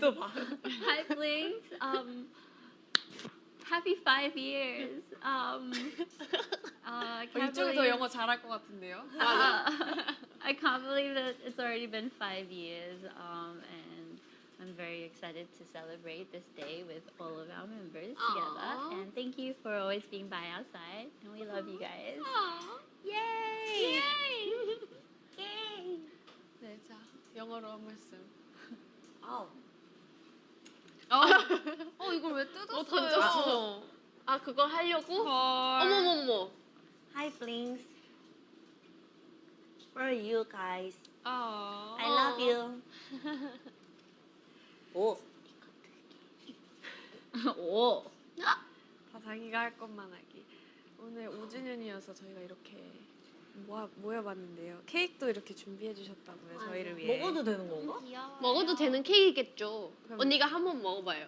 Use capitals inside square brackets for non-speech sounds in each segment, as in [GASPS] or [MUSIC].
또 봐. [LAUGHS] Hi Blinks. Um, happy five years. Um, [LAUGHS] uh, I 어, can't 이쪽이 더 believe, 영어 잘할 것 같은데요. [LAUGHS] uh, I can't believe that it's already been five years. Um, and I'm very excited to celebrate this day with all of our members together. Aw. And thank you for always being by our side. And we love you guys. Aw. Yay! 네, 자 영어로 한 말씀. 아우. 어 이걸 왜 뜯었어요? 어 던졌어. 아 그거 하려고? 헐. 어머머머. Hi Blinks. Where are you guys? 아. I love you. [LAUGHS] 오. 오. 다 자기가 할 것만 하기. 오늘 5주년이어서 저희가 이렇게 모아, 모여봤는데요. 케이크도 이렇게 준비해 주셨다고요, 저희를 위해. 먹어도 되는 건가? 먹어도 되는 케이크겠죠. 그럼- 언니가 한 번 먹어봐요.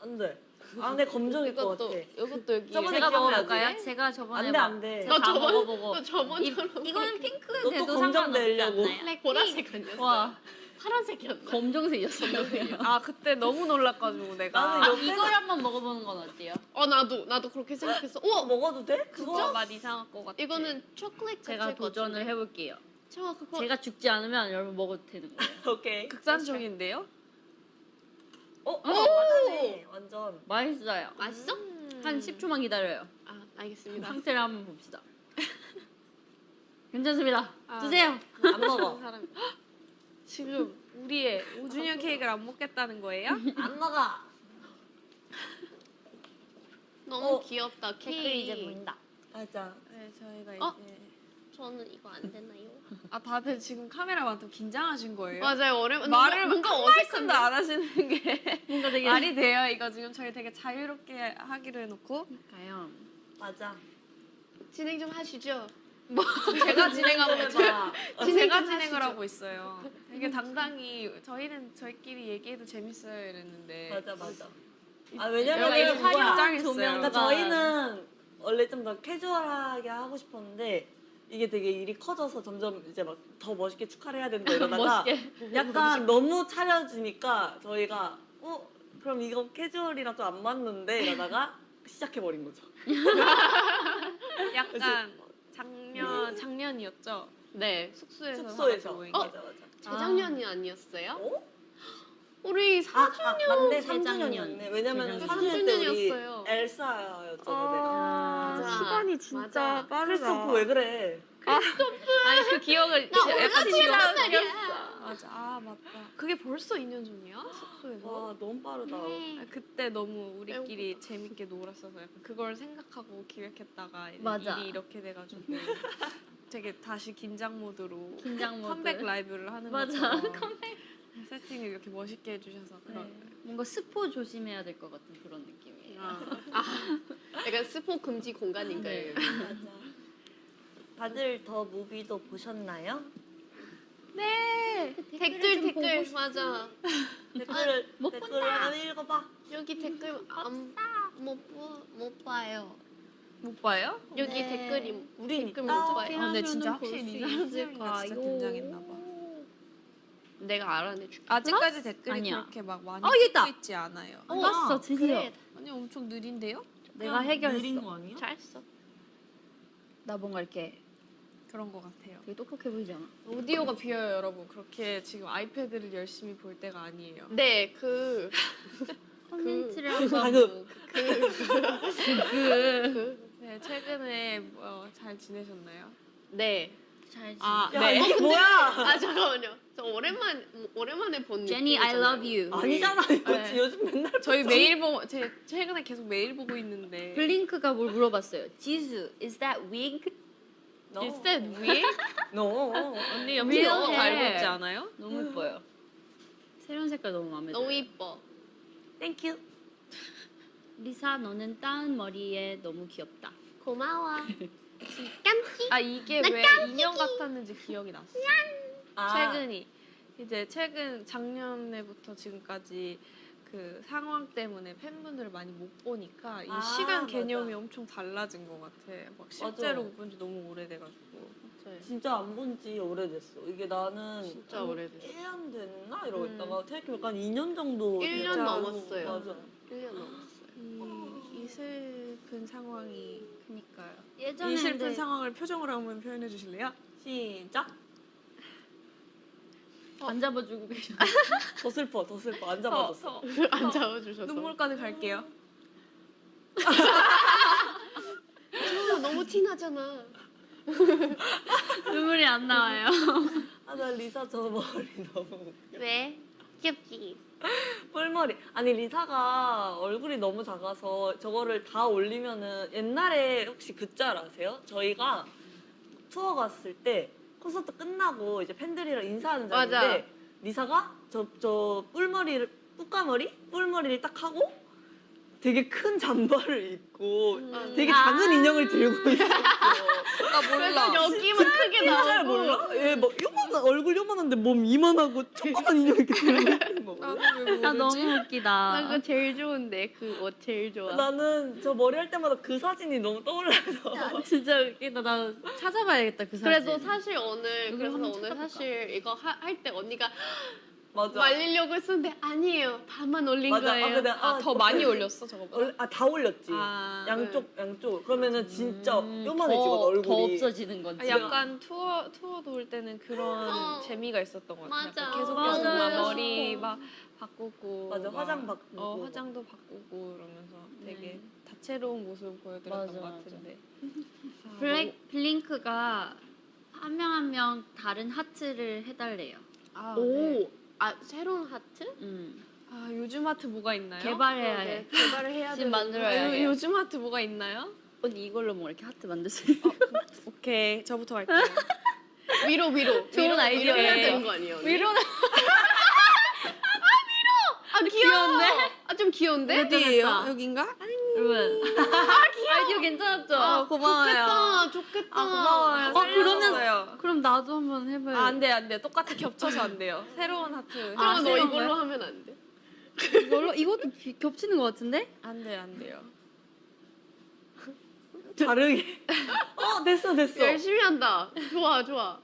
안 돼. 아 근데 검정일 것 이것도 같아. 이것도 여기. 저번에 제가. 먹어볼까요? 제가 저번에 안 돼, 막- 안 돼. 제가 너다 저번- 먹어보고 너 저번처럼 이, 이거는 핑크 너또 돼도 검정 상관없지 내려고. 않나요? 보라색 아니었어? 와 파란색이었나? 검정색이었어요. [LAUGHS] 아 그때 너무 놀랐가지고 내가. 나는 옆에 이걸 한번 먹어보는 건 어때요? 어 나도 나도 그렇게 생각했어. 우와 먹어도 돼? 그거? 맛 이상할 것 같아. 이거는 초콜릿 제가 도전을 같은데. 해볼게요. 제가 그거 제가 죽지 않으면 여러분 먹어도 되는 거예요. [LAUGHS] 오케이. 극단적인데요? 어? 어 맞아네. 완전. 맛있어요. 맛있어? 한 10초만 기다려요. 아 알겠습니다. 상태를 한번 봅시다. [LAUGHS] 괜찮습니다. 아, 드세요. 안 먹어. 사람. 지금 우리의 5주년 케이크를 안 먹겠다는 거예요? 안 먹어. 너무 어, 귀엽다 케이크. 이제 보인다. 맞아. 네, 저희가 어? 이제 저는 이거 안 되나요? 아 다들 지금 카메라 만큼 긴장하신 거예요? 맞아요 오랜만 말을 뭔가 한 어색한데. 안 하시는 게 뭔가 되게 말이 돼요. 이거 지금 저희 되게 자유롭게 하기로 해놓고 가요. 맞아. 진행 좀 하시죠. [LAUGHS] 제가 진행하고 있어요. 해봐. 어, 진행 제가 좀 진행을. 하고 있어요. 되게 당당히 저희는 저희끼리 얘기해도 재밌어요 이랬는데 맞아 맞아. 아 왜냐면? 짱 있어요. 그러니까 저희는 원래 좀 더 캐주얼하게 하고 싶었는데 이게 되게 일이 커져서 점점 이제 막 더 멋있게 축하를 해야 된다 [LAUGHS] 이러다가. 약간 너무 차려지니까 저희가 어 그럼 이거 캐주얼이랑 좀 안 맞는데 이러다가 시작해 버린 거죠. [LAUGHS] 약간 작년 작년이었죠. 네. 숙소에서 다 숙소에서. 모인 게. 맞아 맞아. 재작년이 아니었어요? 어? 우리 아, 4주 아 맞네 재작년. 3주년이었네. 왜냐면 재작년. 3주년 때 우리. 엘사였잖아 내가. 아, 맞아. 시간이 진짜 맞아. 빠르다. 크리스토프 왜 그래? 아니 그 기억을 나 지웠어. 난리야. 맞아. 아 맞다. 그게 벌써 2년 전이야? 숙소에서? 와 너무 빠르다. 아, 그때 너무 우리끼리 재밌게 놀았어서 약간 그걸 생각하고 기획했다가 맞아. 일이 이렇게 돼가지고 [LAUGHS] 되게 다시 긴장 모드로 긴장 모드. 컴백 라이브를 하는 맞아. 것처럼 세팅을 이렇게 멋있게 해주셔서 그런 네. 뭔가 스포 조심해야 될 것 같은 그런 느낌이에요. [LAUGHS] 약간 스포 금지 공간인가요? 네. 맞아. 다들 더 무비도 보셨나요? 네. 댓글 댓글. 맞아. 댓글을 못 댓글 본다. 하나 읽어봐. 여기 댓글 안못 봐요. 못 봐요? 여기 네. 댓글이 우린 댓글. 못 봐요. 아, 근데 진짜 확실히 세명이가 진짜? 긴장했나 봐. 내가 알아내줄게. 아직까지 댓글이 아니야. 그렇게 막 많이 어, 있다. 있지 않아요. 어, 봤어 드디어. 그래. 아니 엄청 느린데요? 내가 해결했어. 느린 거 아니야? 잘했어. 나 뭔가 이렇게 그런 것 같아요. 되게 똑똑해 보이지 않아? 오디오가 비어요, 여러분. 그렇게 지금 아이패드를 열심히 볼 때가 아니에요. 네, 그 [LAUGHS] 콘텐츠를 그- 한번 방금 그, 네, 최근에 뭐, 잘 지내셨나요? 네. 잘 아, 야 네. 이게 [LAUGHS] 뭐야? 아 잠깐만요. 저 오랜만 오랜만에 본 제니 I 느낌이잖아요. love you. 아니잖아 이거 네. 요즘 맨날 저희 메일 보고 제 최근에 계속 메일 보고 있는데 블링크가 뭘 물어봤어요. 지수, is that wig? That wig? [LAUGHS] 너. 언니 염색 Real 너무 잘. 입지 않아요? 너무 예뻐요. 새로운 색깔 너무 마음에 들어요. 너무 이뻐. Thank you. 리사 너는 땋은 머리에 너무 귀엽다. 고마워. [LAUGHS] 깜찍. 아 이게 나 왜 인형 같았는지 기억이 났어. 아, 최근이 이제 최근 작년에부터 지금까지 그 상황 때문에 팬분들을 많이 못 보니까 이 아, 시간 맞아. 개념이 엄청 달라진 것 같아. 막 실제로 맞아. 못본 지 너무 오래돼가지고. 진짜 안 본 지 오래됐어. 이게 나는 진짜 한 오래됐어. 1년 됐나 이러고 음. 있다가 생각해보니까 한 2년 정도 1년 됐다고. 넘었어요. 맞아. 1년 넘었어요. 이, 이 슬픈 상황이 그니까요. 이 예전에 슬픈 근데 상황을 표정으로 한번 표현해 주실래요? 시작. 안 잡아주고 계셔. [LAUGHS] 더 슬퍼, 더 슬퍼. 안 더, 잡아줬어. 더안 잡아주셔서. 눈물까지 갈게요. 어, 너무 티나잖아. [LAUGHS] 눈물이 안 나와요. 아, 나 리사 저 머리 너무 왜? 귀엽지? 뿔머리. 아니 리사가 얼굴이 너무 작아서 저거를 다 올리면은 옛날에 혹시 그짤 아세요? 저희가 투어 갔을 때 콘서트 끝나고 이제 팬들이랑 인사하는 맞아. 자리인데 리사가 저 저 뿔머리를 뿔까머리 뿔머리를 딱 하고 되게 큰 잠바를 입고 음. 되게 아. 작은 인형을 들고 있었어. 나 그래서 여기만 크게 잘 나오고. 몰라? 얘뭐 요만한 얼굴 요만한데 몸 이만하고 조그만 인형 이렇게 들고 있는 거. 왜 모르지? 나 너무 웃기다. 나 그거 제일 좋은데 그옷 제일 좋아. 나는 저 머리 할 때마다 그 사진이 너무 떠올라서. 진짜 웃기다. 나 찾아봐야겠다 그 사진. 그래도 사실 오늘 그래서 오늘 찾아볼까? 사실 이거 할 때 언니가 맞아. 말리려고 했었는데 아니에요. 반만 올린 맞아. 거예요. 아, 근데 아, 더 많이 올렸어 저거보다. 아, 다 올렸지. 아, 양쪽 양쪽. 그러면은 진짜 음, 요만해지거든 더, 얼굴이. 더 없어지는 거지. 아, 약간 투어 투어 돌 때는 그런 [LAUGHS] 어. 재미가 있었던 것 같아요. 맞아. 약간 계속. 계속 막 맞아. 머리 막 바꾸고 맞아, 막, 화장 바꾸고. 어 화장도 바꾸고 이러면서 되게 네. 다채로운 모습을 보여드렸던 맞아, 것 맞아. 같은데. 아, [LAUGHS] 블랙 블링크가 한 명 한 명 다른 하트를 해달래요. 아, 오, 네. 아 새로운 하트? 음. 아 요즘 하트 뭐가 있나요? 개발해야 네, 해. 개발을 해야 지금 만들어야 아, 요, 해. 요즘 하트 뭐가 있나요? 언니 이걸로 뭐 이렇게 하트 만드세요? 오케이 저부터 할게요. [LAUGHS] 위로 위로. 좋은 위로, 아이디어예요. 위로 해야 되는 거 아니에요? 언니? 위로는 [LAUGHS] 아 귀여워. 귀여운데? 아 좀 귀여운데? 어디예요? 됐다. 여긴가? 여러분 [LAUGHS] 아이디어 괜찮았죠? 아 고마워요. 좋겠다. 좋겠다. 아 고마워요. 어, 그러면-. 그럼 나도 한번 해봐요. 아, 안 돼, 안 돼. 똑같이 겹쳐서 안 돼요. [LAUGHS] 새로운 하트. 그럼 아, 너 새로운 이걸로? 하면 안 돼? 이걸로 이것도 비- 겹치는 것 같은데? 안 돼요, 안 돼요. [LAUGHS] 다르게. 어 됐어 됐어. 열심히 한다. 좋아 좋아.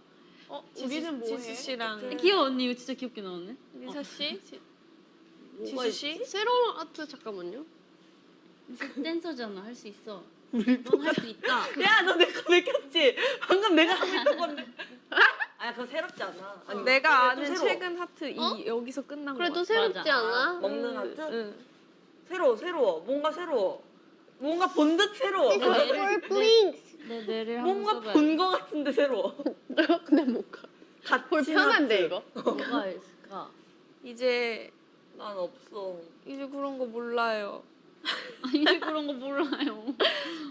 어 우리는 뭐 지수 해? 씨랑 네. 귀여워 언니 이거 진짜 귀엽게 나오네. 리사 씨? 뭐가 지수 씨? 새로운 하트 잠깐만요. 댄서잖아 할 수 있어. 넌 할 수 있다. 야, 너 내거 베꼈지? 방금 내가 하고 있던 건데. 아, 그거 새롭지 않아. 아니, 내가 좀 아는 새로워. 최근 하트 이 어? 여기서 끝난 거 그래도 같아. 새롭지 맞아. 않아? 먹는 하트? 응. 새로워, 새로워. 뭔가 새로워. 뭔가 본 듯 새로워. 뇌를 블링스. 내 뇌를 한번 뭔가 써봐야 본 거 같은데 새로워. [LAUGHS] 근데 뭔가 같이 볼 편한데 이거. 뭐가 있을까? 이제 난 없어. 이제 그런 거 몰라요. [LAUGHS] 이제 그런 거 몰라요.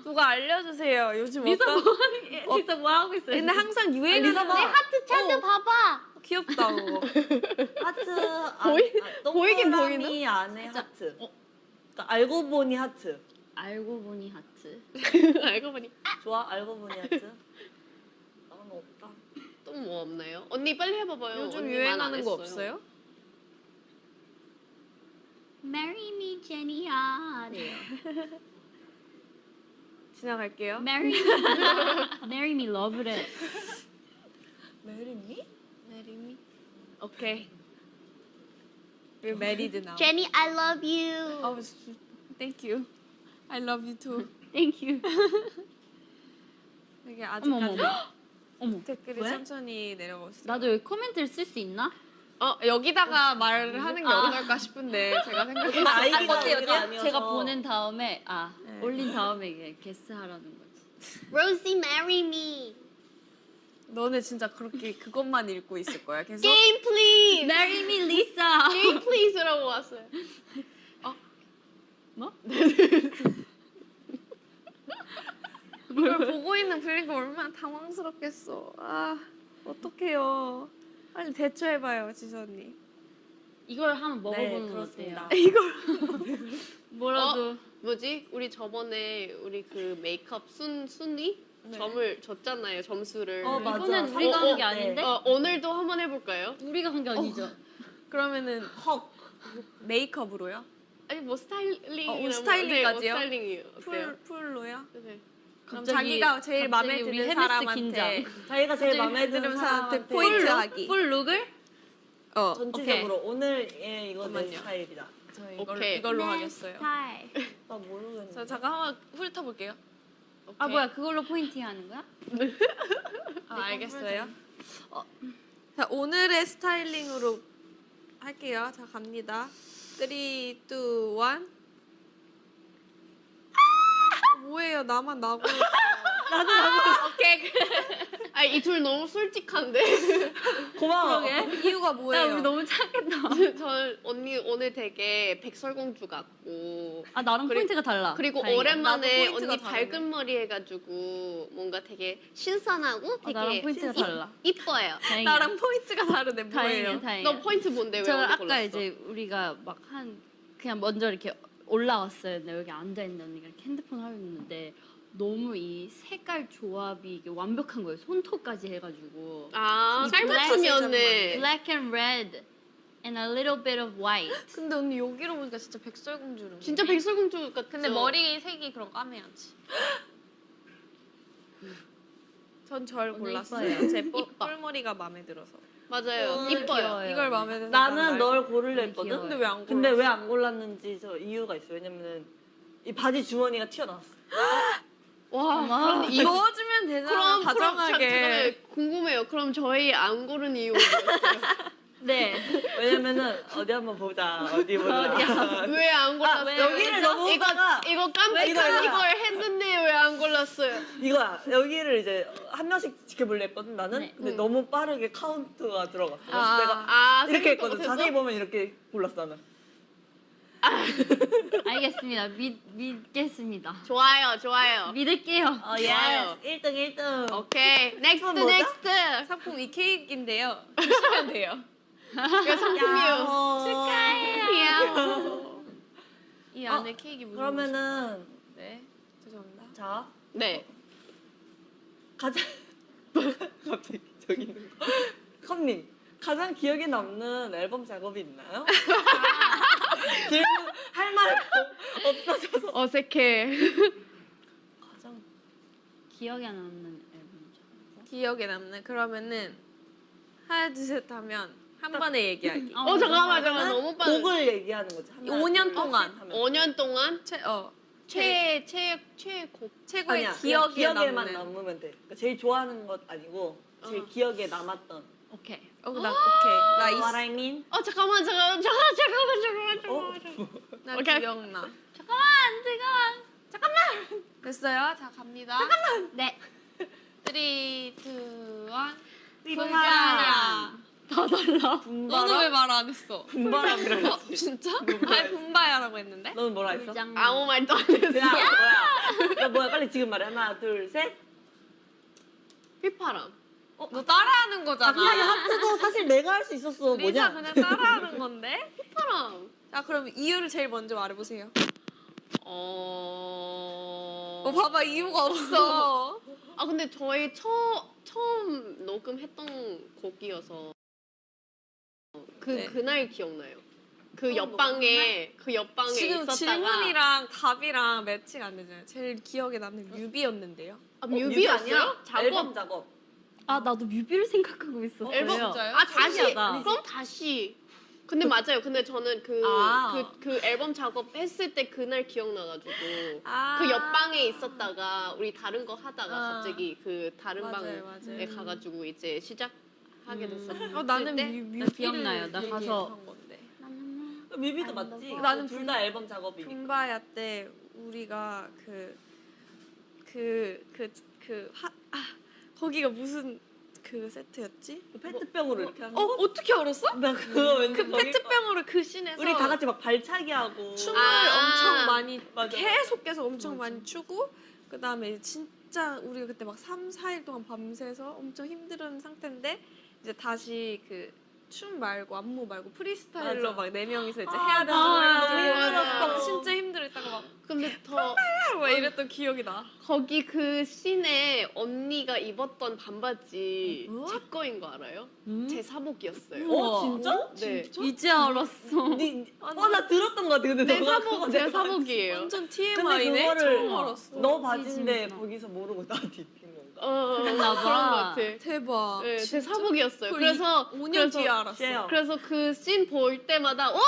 누가 알려주세요. 요즘 리사 어떤? 뭐게 진짜 뭐 하고 있어요? 근데 항상 유행하는 리사 봐. 하트 찾아봐봐. 귀엽다 그거. [LAUGHS] 하트 안, 보이- 아, 보이긴 동그라미 안에. 하트. 어. 그러니까 알고 보니 하트. 알고 보니 하트. [LAUGHS] 알고 보니 좋아? 알고 보니 하트. 나는 없다. 또 뭐 없나요? 언니 빨리 해봐봐요. 요즘 유행하는 안 거. 없어요? Marry me, 제니야래요. [LAUGHS] 지나갈게요. Marry me, marry me, love래. Marry니? Marry me. 오케이. 왜 married 나와? 제니 I love you. 어, thank you. I love you too. Thank you. 되게 어머 어머 아직까지 어머. [GASPS] 어머. 댓글이 왜? 천천히 내려오고 있어요. 나도 여기 코멘트를 쓸 수 있나? 어 여기다가 말을 하는 게 아. 어떨까 싶은데 제가 생각했어요. 아이디가 어때요? 우리가 어때요? 아니어서. 제가 보낸 다음에 아 네. 올린 다음에 이게 게스 하라는 거지. Rosie marry me. 너네 진짜 그렇게 그것만 읽고 있을 거야. 계속. Game please. Marry me, Lisa. Game please라고 왔어요. 뭐? 이걸 보고 있는 블링크 얼마나 당황스럽겠어. 아 어떡해요. 빨리 대처해봐요, 지수 언니. 이걸 한번 네, 먹어보는 거 그렇습니다. 어때요? [LAUGHS] 이걸 [LAUGHS] 뭐라도 뭐지? 우리 저번에 우리 그 메이크업 순 순위 네. 점을 줬잖아요. 점수를. 어, 맞아. 이거는 우리가 어, 한게 어, 아닌데 어, 오늘도 한번 해볼까요? 우리가 한 게 아니죠. 그러면은 헉. 메이크업으로요? 아니 뭐 스타일링 어, 옷 스타일링까지요? 네, 옷 스타일링이 어때요? 풀 풀로요? 네. 그럼 자기가 제일 마음에 드는 사람한테 자기가 제일 마음에 드는 사람한테 포인트 full 하기. look? full look을? 어 전체적으로 오늘 얘 이거 내 잠깐만요. 스타일이다. 저 이걸로, 오케이. 이걸로 네, 하겠어요. 스타일. [LAUGHS] 나 모르겠네. 저 잠깐 한번 훑어볼게요. 아 오케이. 뭐야 그걸로 포인트 하는 거야? [LAUGHS] 아, 알겠어요. 어, 자 오늘의 스타일링으로 할게요. 자 갑니다. 3, 2, 1. 뭐예요? 나만 나고. [LAUGHS] 오케이. [LAUGHS] 아니 이 둘 너무 솔직한데. [LAUGHS] 고마워. 그러게. 이유가 야 뭐예요? 우리 너무 착했다. 저 언니 오늘 되게 백설공주 같고 아 나랑 그리- 포인트가 달라. 그리고 다행이다. 오랜만에 나도 포인트가 언니 다르네. 밝은 머리 해가지고 뭔가 되게 신선하고 아, 되게 나랑 포인트가 이- 달라. 이뻐요. 다행이야. 나랑 포인트가 다르네. 뭐예요? 다행이야 다행이야. 너 포인트 뭔데 왜 저 아까 골랐어? 이제 우리가 막 한 그냥 먼저 이렇게 올라왔어요. 근데 여기 앉아 있는 언니가 이렇게 핸드폰 하고 있는데 너무 이 색깔 조합이 이게 완벽한 거예요. 손톱까지 해가지고 아이 깔맞춤이었네. black and red and a little bit of white. 근데 언니 여기로 보니까 진짜 백설공주로. 진짜 백설공주 같죠? 근데 머리 색이 그럼 까매야지. [GASPS] 전 절 골랐어요. 제 뿔-. 뿔머리가 마음에 들어서. 맞아요. 어, 이뻐요. 귀여워요. 이걸 마음에 드는 나는 널. 고르려 너무 했거든. 근데 왜 안 골랐어? 근데 왜 안 골랐는지 저 이유가 있어. 왜냐면은 이 바지 주머니가 튀어나왔어. [GASPS] 와. 이 넣어주면 되잖아. 그럼 그럼 자- 다정하게. 잠깐만요. 궁금해요. 그럼 저희 안 고른 이유가 뭐였어요? [LAUGHS] 네. 왜냐면은 어디 한번 보자. 어디 보자. [LAUGHS] 왜안 골랐어요? 왜? 여기를 너무 이거 보다가 이거 왜 깜빡 이거야? 이걸 했는데 왜 안 골랐어요? 이거야. 여기를 이제 한 명씩 지켜볼래 했거든 나는. 네. 근데 음. 너무 빠르게 카운트가 들어갔어. 그래서 아. 내가 아 이렇게 했거든. 못했어? 자세히 보면 이렇게 골랐어 나는. [LAUGHS] 알겠습니다. 믿 믿겠습니다. 좋아요, 좋아요. 믿을게요. 어, 좋아요. 1등 1등. 오케이, Next? Next. 상품 이 케이크인데요. [LAUGHS] 주시면 돼요. 이거 상품이요. 축하해요. 이 어, 안에 케이크 무슨 그러면은? 네 죄송합니다. 자 네. 가장 [LAUGHS] 갑자기 저기 있는 거. 컵님 가장 기억에 남는 앨범 작업이 있나요? [LAUGHS] 질문 할말 없어져서 어색해. 가장 기억에 남는 앨범. 기억에 남는 그러면은 하나 둘셋 하면 한 번에 얘기하기. 아, 어 잠깐만, 잠깐만. 너무 빠르. 곡을 얘기하는 거지. 하나, 5년 둘, 동안. 셋 하면. 5년 동안 최 어 최, 최, 최고. 최고의 아니야, 기억에 기억에만 남는. 남으면 돼. 그러니까 제일 좋아하는 것 아니고 제일 어. 기억에 남았던. 오케이. 어, 나 오케이 나 What 있어. I mean? 어 잠깐만, 잠깐만, 잠깐만, 잠깐만, 잠깐만, 어? 잠깐만. 나 오케이. 기억나. 잠깐만, 잠깐만. 됐어요? 자 갑니다. 네. 3, 2, 1. 분바람. 다 달라. 너는 왜 분바람. 말안 했어? 분바람이라고 어, 했지. 진짜? 분바야. 아니 분바야라고 했는데? 너는 뭐라 했어? 불장. 아무 말도 안 했어. 야, 뭐야? 야, 뭐야? 빨리 지금 말해. 하나, 둘, 셋. 휘파람. 너 따라하는 아, 거잖아. 그냥 하트도 사실 내가 할 수 있었어. 리사 뭐냐? 그냥 따라하는 건데? 휘파람. 자 그럼 이유를 제일 먼저 말해보세요. 어. 어 봐봐 이유가 없어. 아 근데 저희 처, 처음 녹음했던 곡이어서 그 네. 그날 기억나요. 그 처음 옆방에 그 옆방에 지금 있었다가 질문이랑 답이랑 매치가 안 되잖아요. 제일 기억에 남는 뮤비였는데요. 아, 어, 뮤비였어요? 작업 앨범 작업. 아 나도 뮤비를 생각하고 있었어요. 앨범 진짜요? 아 다시 신기하다. 그럼 다시 근데 맞아요. 근데 저는 그그 아. 그 앨범 작업했을 때 그날 기억나가지고 아. 그 옆방에 있었다가 우리 다른 거 하다가 아. 갑자기 그 다른 맞아요, 방에 맞아요. 가가지고 이제 시작 하게 음. 됐었어요. 어 나는 때? 뮤, 나 뮤비를 기억나요. 나 가서- 건데. 뮤비도 맞지? 나는 둘 다 앨범 작업이니까. 붐바야 때 우리가 그 그 그 그하 아, 거기가 무슨 그 세트였지? 그 페트병으로 이렇게 하는 어 거? 어떻게 알았어? 나 그거 왠지 그 거기 페트병으로 그 씬에서 우리 다 같이 막 발차기 하고 춤을 아. 엄청 많이 맞아. 계속 계속 엄청 맞아. 많이 추고 그 다음에 진짜 우리가 그때 막 3, 4일 동안 밤새서 엄청 힘든 상태인데 이제 다시 그 춤 말고 안무 말고 프리스타일로. 막 네 명이서 이제 아, 해야 되는 맞아. 거 맞아. 막 진짜 힘들었다가 막 근데 더 막 이랬던 기억이 나. 거기 그 씬에 언니가 입었던 반바지 어? 제 거인 거 알아요? 음? 제 사복이었어요. 어 진짜? 네. 이제 알았어. 어나 들었던 거 같아 근데 내 너가 사복 제 내가 사복이에요. 완전 근데 TMI네. 그거를 처음 알았어. 너 바지인데 진짜. 거기서 모르고 나한테 입힌 건가? 어, 그랬나 봐. 그런 거 같아. 대박. 네, 제? 사복이었어요. 그래서 5년 그래서- 뒤에 알았어. 쉐어. 그래서 그 씬 볼 때마다 어!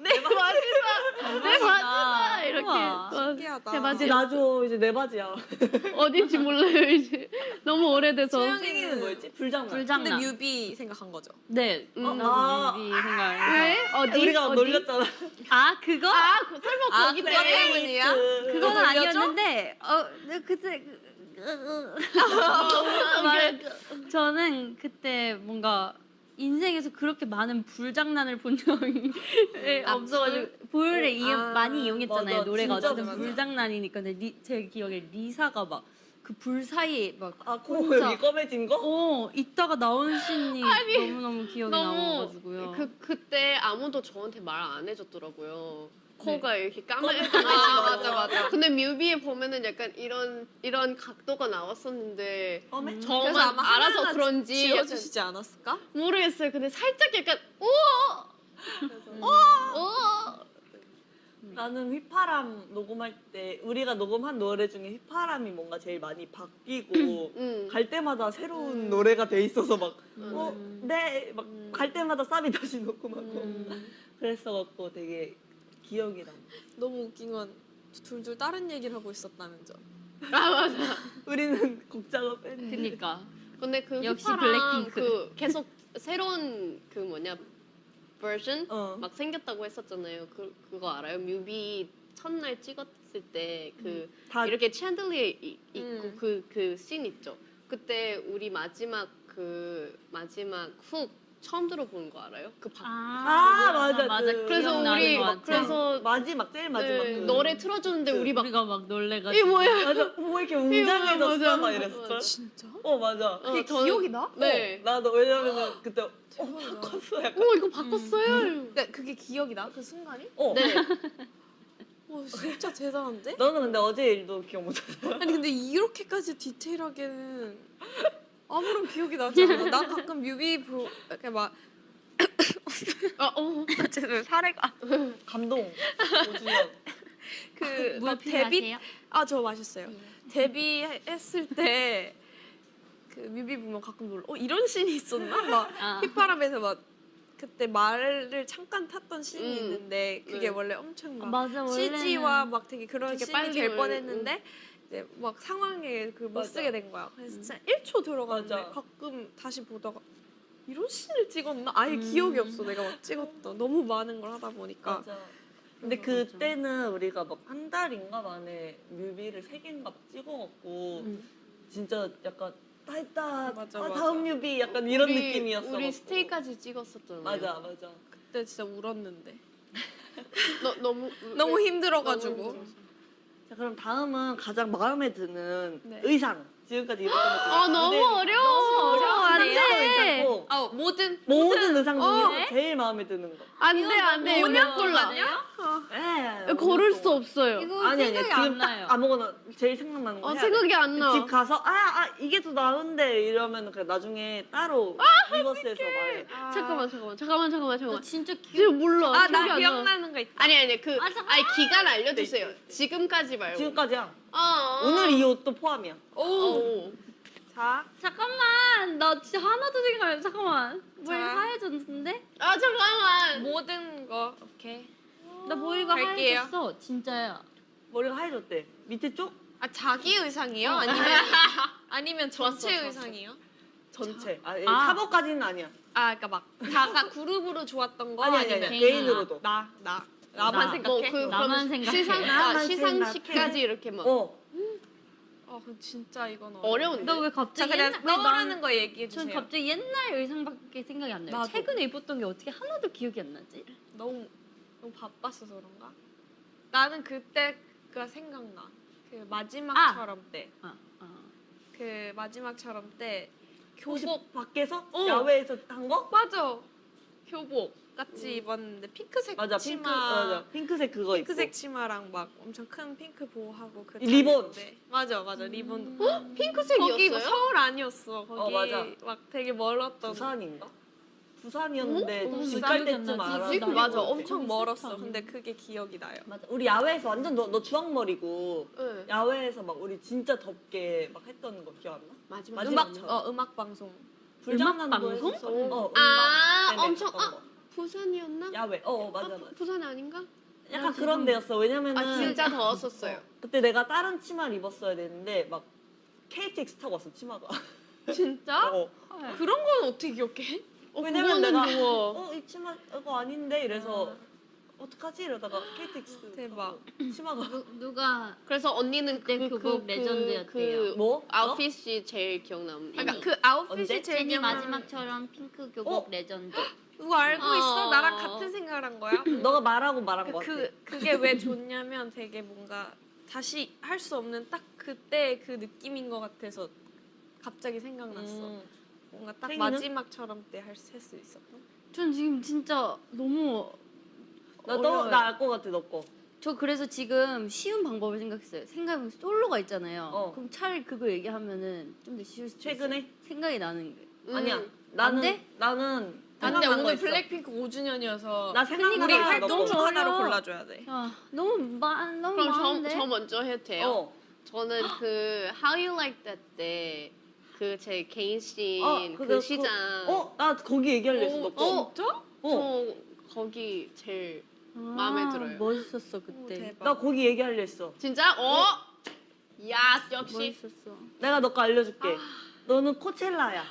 내 바지다! 내 바지다! 이렇게 우와. 어, 신기하다. 제 바지 이제 나줘 이제 내 바지야. [LAUGHS] 어딘지 몰라요 이제 너무 오래돼서 소영이- 생기는 뭐였지? 불장난. 근데 불장난. 뮤비 생각한 거죠. 네. 음. 나도 아. 뮤비 생각. 왜? 어디? 우리가 어디? 놀렸잖아. 아 그거? 아 그- 설마 아, 거기? 때문이야? 그- 그거는? 아니었는데 어 네, 그때 그- 아, 말- 저는 그때 뭔가 인생에서 그렇게 많은 불장난을 본 적이 아, 없어가지고 불을 이용, 아, 많이 이용했잖아요 맞아. 노래가 어쨌든 맞아. 불장난이니까 근데 리, 제 기억에 리사가 막 그 불 사이에 막 아, 코 혼자- 여기 검해진 거? 어, 이따가 나온 [LAUGHS] 아니, 너무너무 기억이 너무 나와가지고요. 그 그때 아무도 저한테 말 안 해줬더라고요. 코가 이렇게 까매. 아 맞아 맞아. 근데 뮤비에 보면은 약간 이런 이런 각도가 나왔었는데 검해? 음. 저만 그래서 아마 알아서 하나하나 그런지 약간 지어주시지 않았을까? 모르겠어요. 근데 살짝 약간 오, 음. 오. 나는 휘파람 녹음할 때 우리가 녹음한 노래 중에 휘파람이 뭔가 제일 많이 바뀌고 음. 갈 때마다 새로운 음. 노래가 돼 있어서 막 음. 어, 네, 막갈 때마다 쌉이 다시 녹음하고 음. 그랬어갖고 되게 기억이 나. 너무 웃긴 건 둘둘 다른 얘기를 하고 있었다면서. [LAUGHS] 아 맞아. 우리는 곡 작업했는데. 그니까. 근데 그 역시 블랙핑크. 그 계속 새로운 그 뭐냐 버전 어. 막 생겼다고 했었잖아요. 그 그거 알아요? 뮤비 첫날 찍었을 때그다 이렇게 챈들리에 이- 있고 음. 그그씬 있죠. 그때 우리 마지막 그 마지막 훅 처음 들어본 거 알아요? 그 박. 아, 맞아. 맞아. 그- 그래서 우리 것 막. 그래서 마지막 제일 마지막 네, 그 노래 틀어주는데 그- 우리 막 우리가 막 놀래가지고. 이게 뭐야? 맞아. 뭐 이렇게. 웅장해졌어 막 이랬어. 진짜? 어 맞아. 어, 그게 저는- 기억이 나? 네. 어, 나도 왜냐면은 그때 어. 컸어 약간. 오 이거 바꿨어요. 근데 그게 기억이 나? 그 순간이? 어. 네. 와 [LAUGHS] 진짜 대단한데? 너는 근데 어제 일도 기억 못하잖아. 아니 근데 이렇게까지 디테일하게는 아무런 기억이 나지 않아. 나 가끔 뮤비 보 이렇게 막 [COUGHS] 어, 어. 쟤는 사례가 감동. 오주연. 그물막 데뷔? 아 저 마셨어요. 데뷔했을 때 그 뮤비 보면 가끔 놀라. 어 이런 씬이 있었나? 막 아. 휘파람에서 막 그때 말을 잠깐 탔던 씬이 음. 있는데 그게 네. 원래 엄청 막 맞아 원래는 CG와 막 되게 그런 씬이 빨리 될 올- 뻔했는데 이제 막 상황에 그 못. 쓰게 된 거야. 그래서 진짜 1초 들어갔는데 맞아. 가끔 다시 보다가 이런 씬을 찍었나? 아예 음. 기억이 없어. 내가 막 찍었던 너무 많은 걸 하다 보니까. 맞아. 근데. 그때는 우리가 막 한 달인가 만에 뮤비를 세 개인가 막 찍어갖고 음. 진짜 약간 다 했다. 맞아, 아, 맞아. 다음 뮤비 약간 이런 우리- 느낌이었어. 우리 스테이까지 찍었었잖아요. 맞아 맞아. 그때 진짜 울었는데 [LAUGHS] 너, 너무 너무 왜- 힘들어가지고. 너무. 자 그럼 다음은 가장 마음에 드는 네. 의상. 지금까지 입었던 것 중에 아 너무 어려워. 어려워 안 의상. 괜찮고 아 모든 모든 의상 어. 중에서 제일 마음에 드는 거. 안 돼, 안 돼. 이거 못 골라. 에 고를 수 없어요. 이거 아니 아니 생각이 지금 안 나요. 딱 아무거나 제일 생각나는 거 어, 해야 생각이 돼. 안 나. 집 가서 아, 아 이게 더 나은데 이러면 그 나중에 따로 아, 리버스에서 말해. 잠깐만, 잠깐만, 잠깐만, 잠깐만, 나 잠깐만. 진짜 기억. 지금 몰라. 아 기억이 나 안 나. 기억나는 거 있다. 아니 아니 그 아, 잠깐만. 아니 기간 알려주세요. 지금까지 말고. 지금까지야. 아, 오늘 이 옷도 포함이야. 오. 오. 자 잠깐만 나 진짜 하나도 생각 안 나. 잠깐만 뭐 자. 하얘졌는데? 아 잠깐만. 모든 거 오케이. 나 머리가 갈게요. 하얘졌어 진짜야. 머리가 하얘졌대. 밑에 쪽 아 자기 의상이요? 아니면 [LAUGHS] 아니면 전체 좋았어, 좋았어. 의상이요? 전체. 아, 아. 사복까지는 아니야. 아 그러니까 막 다가 그룹으로 좋았던 거 아니 아니 아니면 아니. 개인으로. 개인으로도. 나 나 나만 나. 생각해. 뭐 그 나만 생각해. 시상 아, 나만 시상식까지 생각해. 이렇게 막 어. 어 그럼 진짜 이건 어려운데. 너왜자 갑자기 옛날- 왜 떠오르는 난- 거 얘기해 전 주세요. 갑자기 옛날 의상밖에 생각이 안 나요. 나도. 최근에 입었던 게 어떻게 하나도 기억이 안 나지? 너무 너무 바빴어서 그런가? 나는 그때가 생각나. 그 마지막처럼 때. 아, 아. 그 마지막처럼 때 교복 밖에서 어. 야외에서 한 거? 맞아. 교복 같이 입었는데 핑크색 맞아 핑크 치마 맞아 핑크색 그거 입고 핑크색 치마랑 막 엄청 큰 핑크 보호하고 그 리본. 다녔는데. 맞아 맞아 리본 음. 거기 뭐 핑크색이었어요? 서울 아니었어 거기 어, 맞아. 막 되게 멀었던 부산인가? 부산이었는데 어? 집나갈 기억이 안 때쯤. 알아. 맞아. 엄청 거기 멀었어 근데 그게 기억이 나요 맞아. 우리 야외에서 완전 너, 너 주황머리고 네. 야외에서 막 우리 진짜 덥게 막 했던 거 기억 안 나? 마지막 음악 저- 어 음악 방송 불장난도 방송? 어, 음악 아 때문에 엄청 했던 아 거. 부산이었나? 야외. 어, 어 맞아 아, 맞아. 부산 아닌가? 약간 그런 데였어. 왜냐면은 아 진짜 더웠었어요. 그때 내가 다른 치마를 입었어야 되는데 막 KTX 타고 왔어 치마가. 진짜? [LAUGHS] 어. 그런 건 어떻게 기억해? 어, 왜냐면 내가 누워. 어 이 치마 이거 아닌데 이래서 어떡하지 이러다가 KTX 대박. 타고 치마가 누, 누가 그래서 언니는 그때 그, 교복 그, 레전드였대요. 그 뭐? 아웃핏이 제일 기억남. 그러니까 그 아웃핏이 언제? 제일 제니 기억나는- 마지막처럼 핑크 교복 어? 레전드. [GASPS] 그거 알고 있어? 어. 나랑 같은 생각을 한 거야? 너? [LAUGHS] 너가 말하고 말한 거 그, 같아. 그 그게 왜 좋냐면 되게 뭔가 다시 할 수 없는 딱 그때 그 느낌인 것 같아서 갑자기 생각났어. 음. 뭔가 딱 생이는? 마지막처럼 때 할 수 있었던. 전 지금 진짜 너무 나나알 것 같아 너 거. 저 그래서 지금 쉬운 방법을 생각했어요. 생각해보면 솔로가 있잖아요. 어. 그럼 차라리 그거 얘기하면은 좀 더 쉬울 수도 최근에? 있어요. 생각이 나는 게. 음. 아니야. 나는 돼? 나는 근데 생각난 거 오늘. 블랙핑크 5주년이어서 나 생각난 우리 활동 너중 거. 하나로. 골라줘야 돼. 아, 너무 많 너무 그럼 많은데. 저, 저 먼저 해도 돼요? 어. 저는 [GASPS] 그 How You Like That 때 그 제 개인 씬 어, 그, 시장 어, 나 거기 얘기하려 했어. 너 거. 어? 진짜? 어. 저 거기 제일 아, 마음에 들어요. 멋있었어 오, 그때. 대박. 나 거기 얘기하려 했어. 진짜? 어? 야 역시 멋있었어. 내가 너거 알려줄게. 아. 너는 코첼라야.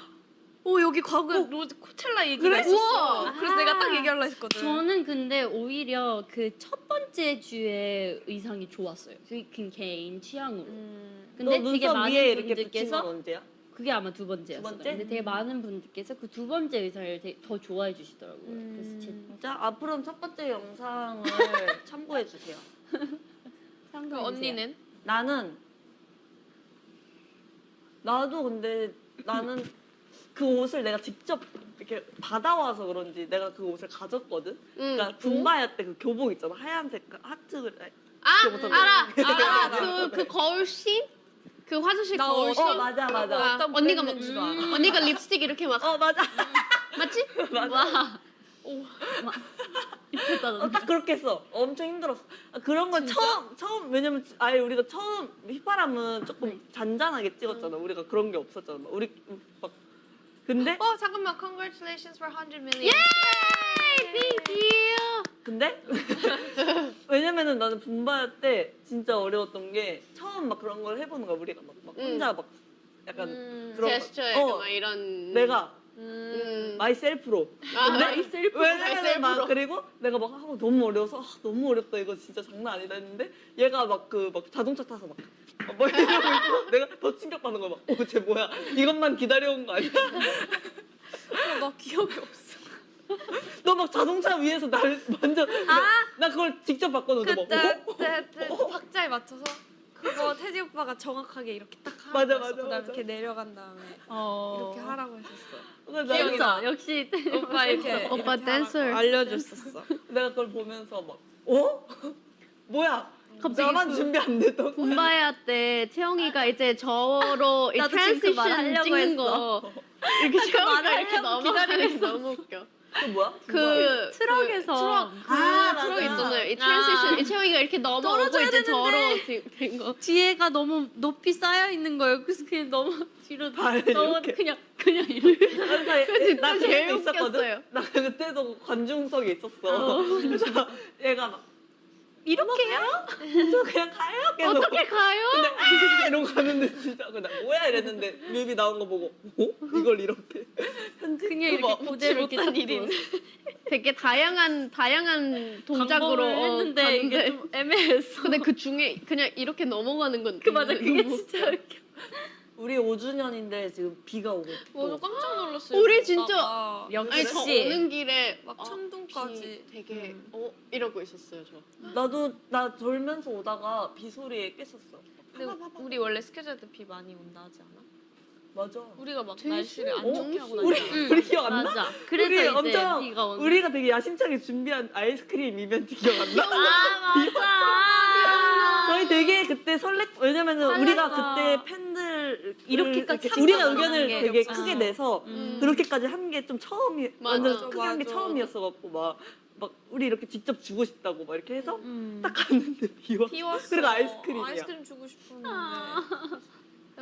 오 여기 과거 로즈 코첼라 얘기가 그래? 있었어. 우와. 그래서 내가 딱 얘기하려 했거든. 저는 근데 오히려 그 첫 번째 주의 의상이 좋았어요. 그 개인 취향으로. 음, 근데 너 되게 많은 분들께서 언제야? 그게 아마 두 번째였어요. 두 번째? 근데 되게 많은 분들께서 그 두 번째 의상을 되게 더 좋아해 주시더라고요. 그래서 제 음. 진짜 앞으로는 첫 번째 영상을 [LAUGHS] 참고해 주세요. 그 상상해주세요. 언니는? 나는 나도 근데 나는 그 옷을 내가 직접 이렇게 받아와서 그런지 내가 그 옷을 가졌거든. 응. 그러니까 분바야 때 그 교복 있잖아 하얀색 하트 아. 알아 알아, [LAUGHS] 알아 그, 그 거울 씬? 그 화장실 나 거울 씬? 어 맞아 맞아. 아, 어떤 언니가 막 브랜드인지도 알아. 언니가 립스틱 이렇게 막 어 맞아 맞지? [LAUGHS] 맞아. 와. 이쁘다 어, 너. 딱 그렇게 했어. 엄청 힘들었어. 아, 그런 건 처음 처음 왜냐면 아예 우리가 처음 휘파람은 조금 네. 잔잔하게 찍었잖아. 우리가 그런 게 없었잖아. 막 우리 막 근데 어 잠깐만 congratulations for 100 million. 예이! Thank you! 근데 [LAUGHS] 왜냐면은 나는 분바야 때 진짜 어려웠던 게 처음 막 그런 걸 해보는 거야 우리가 막, 막 음. 혼자 막 약간 음, 그런 거. 제스처 어, 막 이런 내가 음. myself로 아, 근데 myself, 왜냐면 막 myself로. 그리고 내가 막 하고 너무 어려워서 아, 너무 어렵다 이거 진짜 장난 아니다 했는데 얘가 막 그 막 자동차 타서 막 어, 뭐 이러고 있고 내가 더 충격받는 거야 막어쟤 뭐야 이것만 기다려온 거 아니야 어, 나 기억이 없어. [LAUGHS] 너 막 자동차 위에서 날 완전 아! 나 그걸 직접 봤거든 너 막, 그때 어? 그때 박자에 맞춰서 그거 테디 오빠가 정확하게 이렇게 딱 하라고 맞아. 맞아, 그다음에 맞아. 이렇게 내려간 다음에 어. 이렇게 하라고 했었어. 귀엽다. 역시 오빠 이렇게 오빠 댄서. 알려줬었어. 내가 그걸 보면서 막 어? [LAUGHS] 뭐야 갑자기 나만 그- 준비 안 됐던 거야 붐바야 때 채영이가 이제 저로 [LAUGHS] 그 transition 찍는 했어. 거 이렇게 채영이가 이렇게 넘어가는 게 기다리고 너무 웃겨. 그 뭐야? 그 트럭에서. 그 트럭 그 아, 트럭 맞아. 있잖아요. 이 transition 이 채영이가 이렇게 넘어오고 떨어져야 이제 되는데. 저로 된 거. 뒤에가 너무 높이 쌓여 있는 거예요. 그래서 그냥 너무 뒤로 발 너무 이렇게. 그냥 그냥 이렇게. [LAUGHS] 그래서 나 제일. 웃겼어요. 나 그때도 관중석에 있었어. 그래서 얘가 막 이렇게요? [LAUGHS] 저 그냥 가요 계속. 어떻게 가요? 근데 [LAUGHS] 아 이러고 가는데 진짜 그냥 뭐야 이랬는데 뮤비 나온 거 보고 어? 이걸 이렇게 [LAUGHS] 편집 그냥 이렇게 막 그대로 이렇게 못한 딱 일인. 되게 다양한 다양한 동작으로 어, 했는데 이게 갔는데 좀 애매했어. 근데 그 중에 그냥 이렇게 넘어가는 건그 맞아 그게 너무 진짜 웃겨. 우리 5주년인데 지금 비가 오고 저도 있고 깜짝 놀랐어요. 우리 진짜-. 아니 저 역시 오는 길에 막 어, 천둥까지. 비 되게 음. 어 이러고 있었어요 저. 나도 나 졸면서 오다가 비 소리에 깼었어. 근데 우리 원래 스케줄 때 비 많이 온다 하지 않아? 맞아. 우리가 막 제일 날씨를 안 어? 좋게 하고 우리 다니잖아. 응. 우리 기억 안 나? 맞아. 그래서 우리 이제 엄청 비가 오는. 우리가 되게 야심차게 준비한 아이스크림 이벤트 기억 안 나? 아 맞아. [LAUGHS] 저희 되게 그때 설렜 왜냐면은 우리가. 그때 팬들 이렇게까지 이렇게 우리가 의견을 게 되게. 크게 내서 음. 그렇게까지 한 게 좀 처음이 맞아. 완전 크게 한 게. 처음이었어 갖고 막 막 우리 이렇게 직접 주고 싶다고 막 이렇게 해서 음. 딱 갔는데 비와 비웠어. 그리고 아이스크림이야. 아이스크림 주고 싶었는데. 아.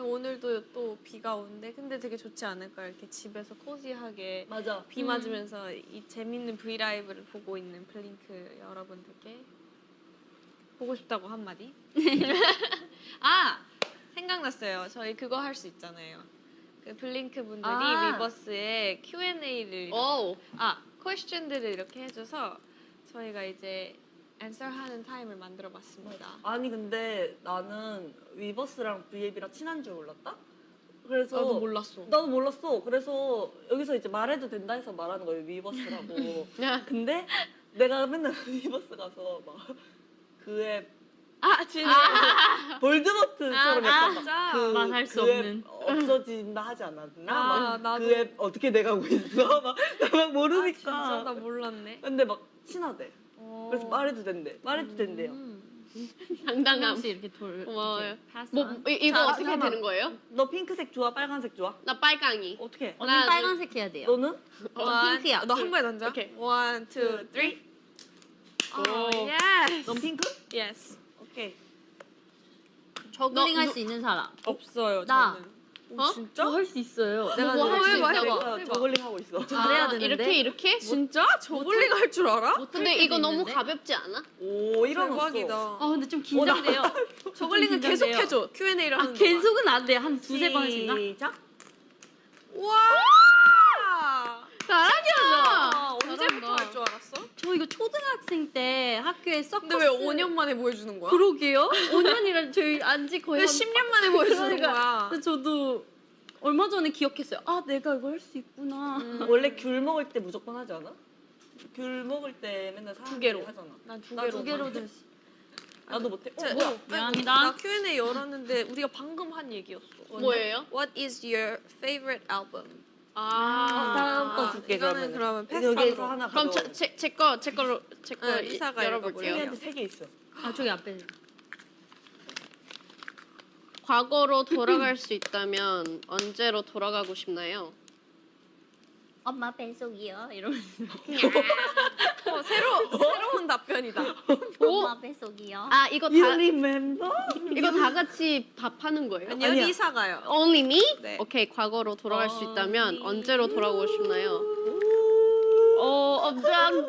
오늘도 또 비가 오는데 근데 되게 좋지 않을까 이렇게 집에서 코지하게 맞아 비 음. 맞으면서 이 재밌는 브이 라이브를 보고 있는 블링크 여러분들께 보고 싶다고 한마디. [LAUGHS] 아 생각났어요. 저희 그거 할 수 있잖아요. 그 블링크 분들이 아. 위버스에 Q&A를 오. 아 퀘스천들을 이렇게 해줘서 저희가 이제 answer하는 타임을 만들어 봤습니다. 아니 근데 나는 위버스랑 브이앱이랑 친한 줄 몰랐다 그래서 나도 몰랐어. 나도 몰랐어 그래서 여기서 이제 말해도 된다 해서 말하는 거예요 위버스라고 [LAUGHS] 근데 내가 맨날 [LAUGHS] 위버스 가서 막 그앱 아 진짜. 볼드모트처럼 아, 약간 진짜? 막 그, 말할 수그앱 없는. 없어진다 하지 않았나? 아, 막. 그 앱 어떻게 돼가고 있어? [LAUGHS] 막, 막 모르니까. 아, 진짜 나 몰랐네. 근데 막 친하대. 어. 그래서 말해도 된대. 말해도 된대요. 음. 한 당당함. 이렇게 돌. 고마워요. 뭐. 이, 이거 자, 어떻게 잠깐만. 되는 거예요? 너 핑크색 좋아? 빨간색 좋아? 나 빨강이. 어떻게? 언니 하나, 빨간색 해야 돼요. 너는? 원, 핑크야. 너 한 번에 던져. 오케이. one, two, two, three. 오. 오, yes. 넌 핑크? yes. 오케이. 저글링 너- 할 너- 수 있는 사람. 없어요. 나. 저는. 오, 어? 진짜? 저할수 있어요. 내가 뭐할할수수 있다고. 해봐. 내가 저글링 하고 있어. 잘해야 아, 되는데. 이렇게 이렇게? 진짜? 저글링 할 줄 알아? 근데 이거 너무 가볍지 않아? 오, 일어났어. 대박이다. 아 근데 좀 긴장돼요. 저글링은 [LAUGHS] 좀 계속. 해줘. Q&A를 아 하는 계속은 안 돼. 한 두세 번 했나? 시작. 와! 잘하냐? 아, 언제부터 할 줄 알았어? 저 이거 초등학생 때 학교에 서커스. 근데 왜 5년 만에 보여주는 거야? 그러게요. [LAUGHS] 5년이란 저희 안지 거의 왜한 10년 만에 보여주는 그러니까. 거야? 근데 저도 얼마 전에 기억했어요. 아 내가 이거 할 수 있구나. [LAUGHS] 원래 귤 먹을 때 무조건 하지 않아? 귤 먹을 때 맨날 두 개로. 하잖아. 난두나 개로. 두 개로 될 나도 못해. 어, 자, 뭐야? 어, 미안합니다. 나 Q&A 열었는데 우리가 방금 한 얘기였어. 뭐예요? What is your favorite album? 아, 다음 거 줄게 이거는 그러면. 그러면 여기에서 패스로. 하나 그럼 가져. 제제 거 제 걸로 제거 네, 리사가 열어볼게요. 우리한테 세 개 있어. 아 저기 앞에. 과거로 돌아갈 수 있다면 언제로 돌아가고 싶나요? 엄마 뱃속이요. 이러면서. 어, 새로 새로운 답변이다. 엄마 뱃속이요. 아 이거 You 다 remember? 이거 다 같이 답하는 거예요? 아니요 아니야. 리사가요. Only me? 네. 오케이 과거로 돌아갈 수 있다면 Only 언제로 돌아가고 싶나요? 어 엄청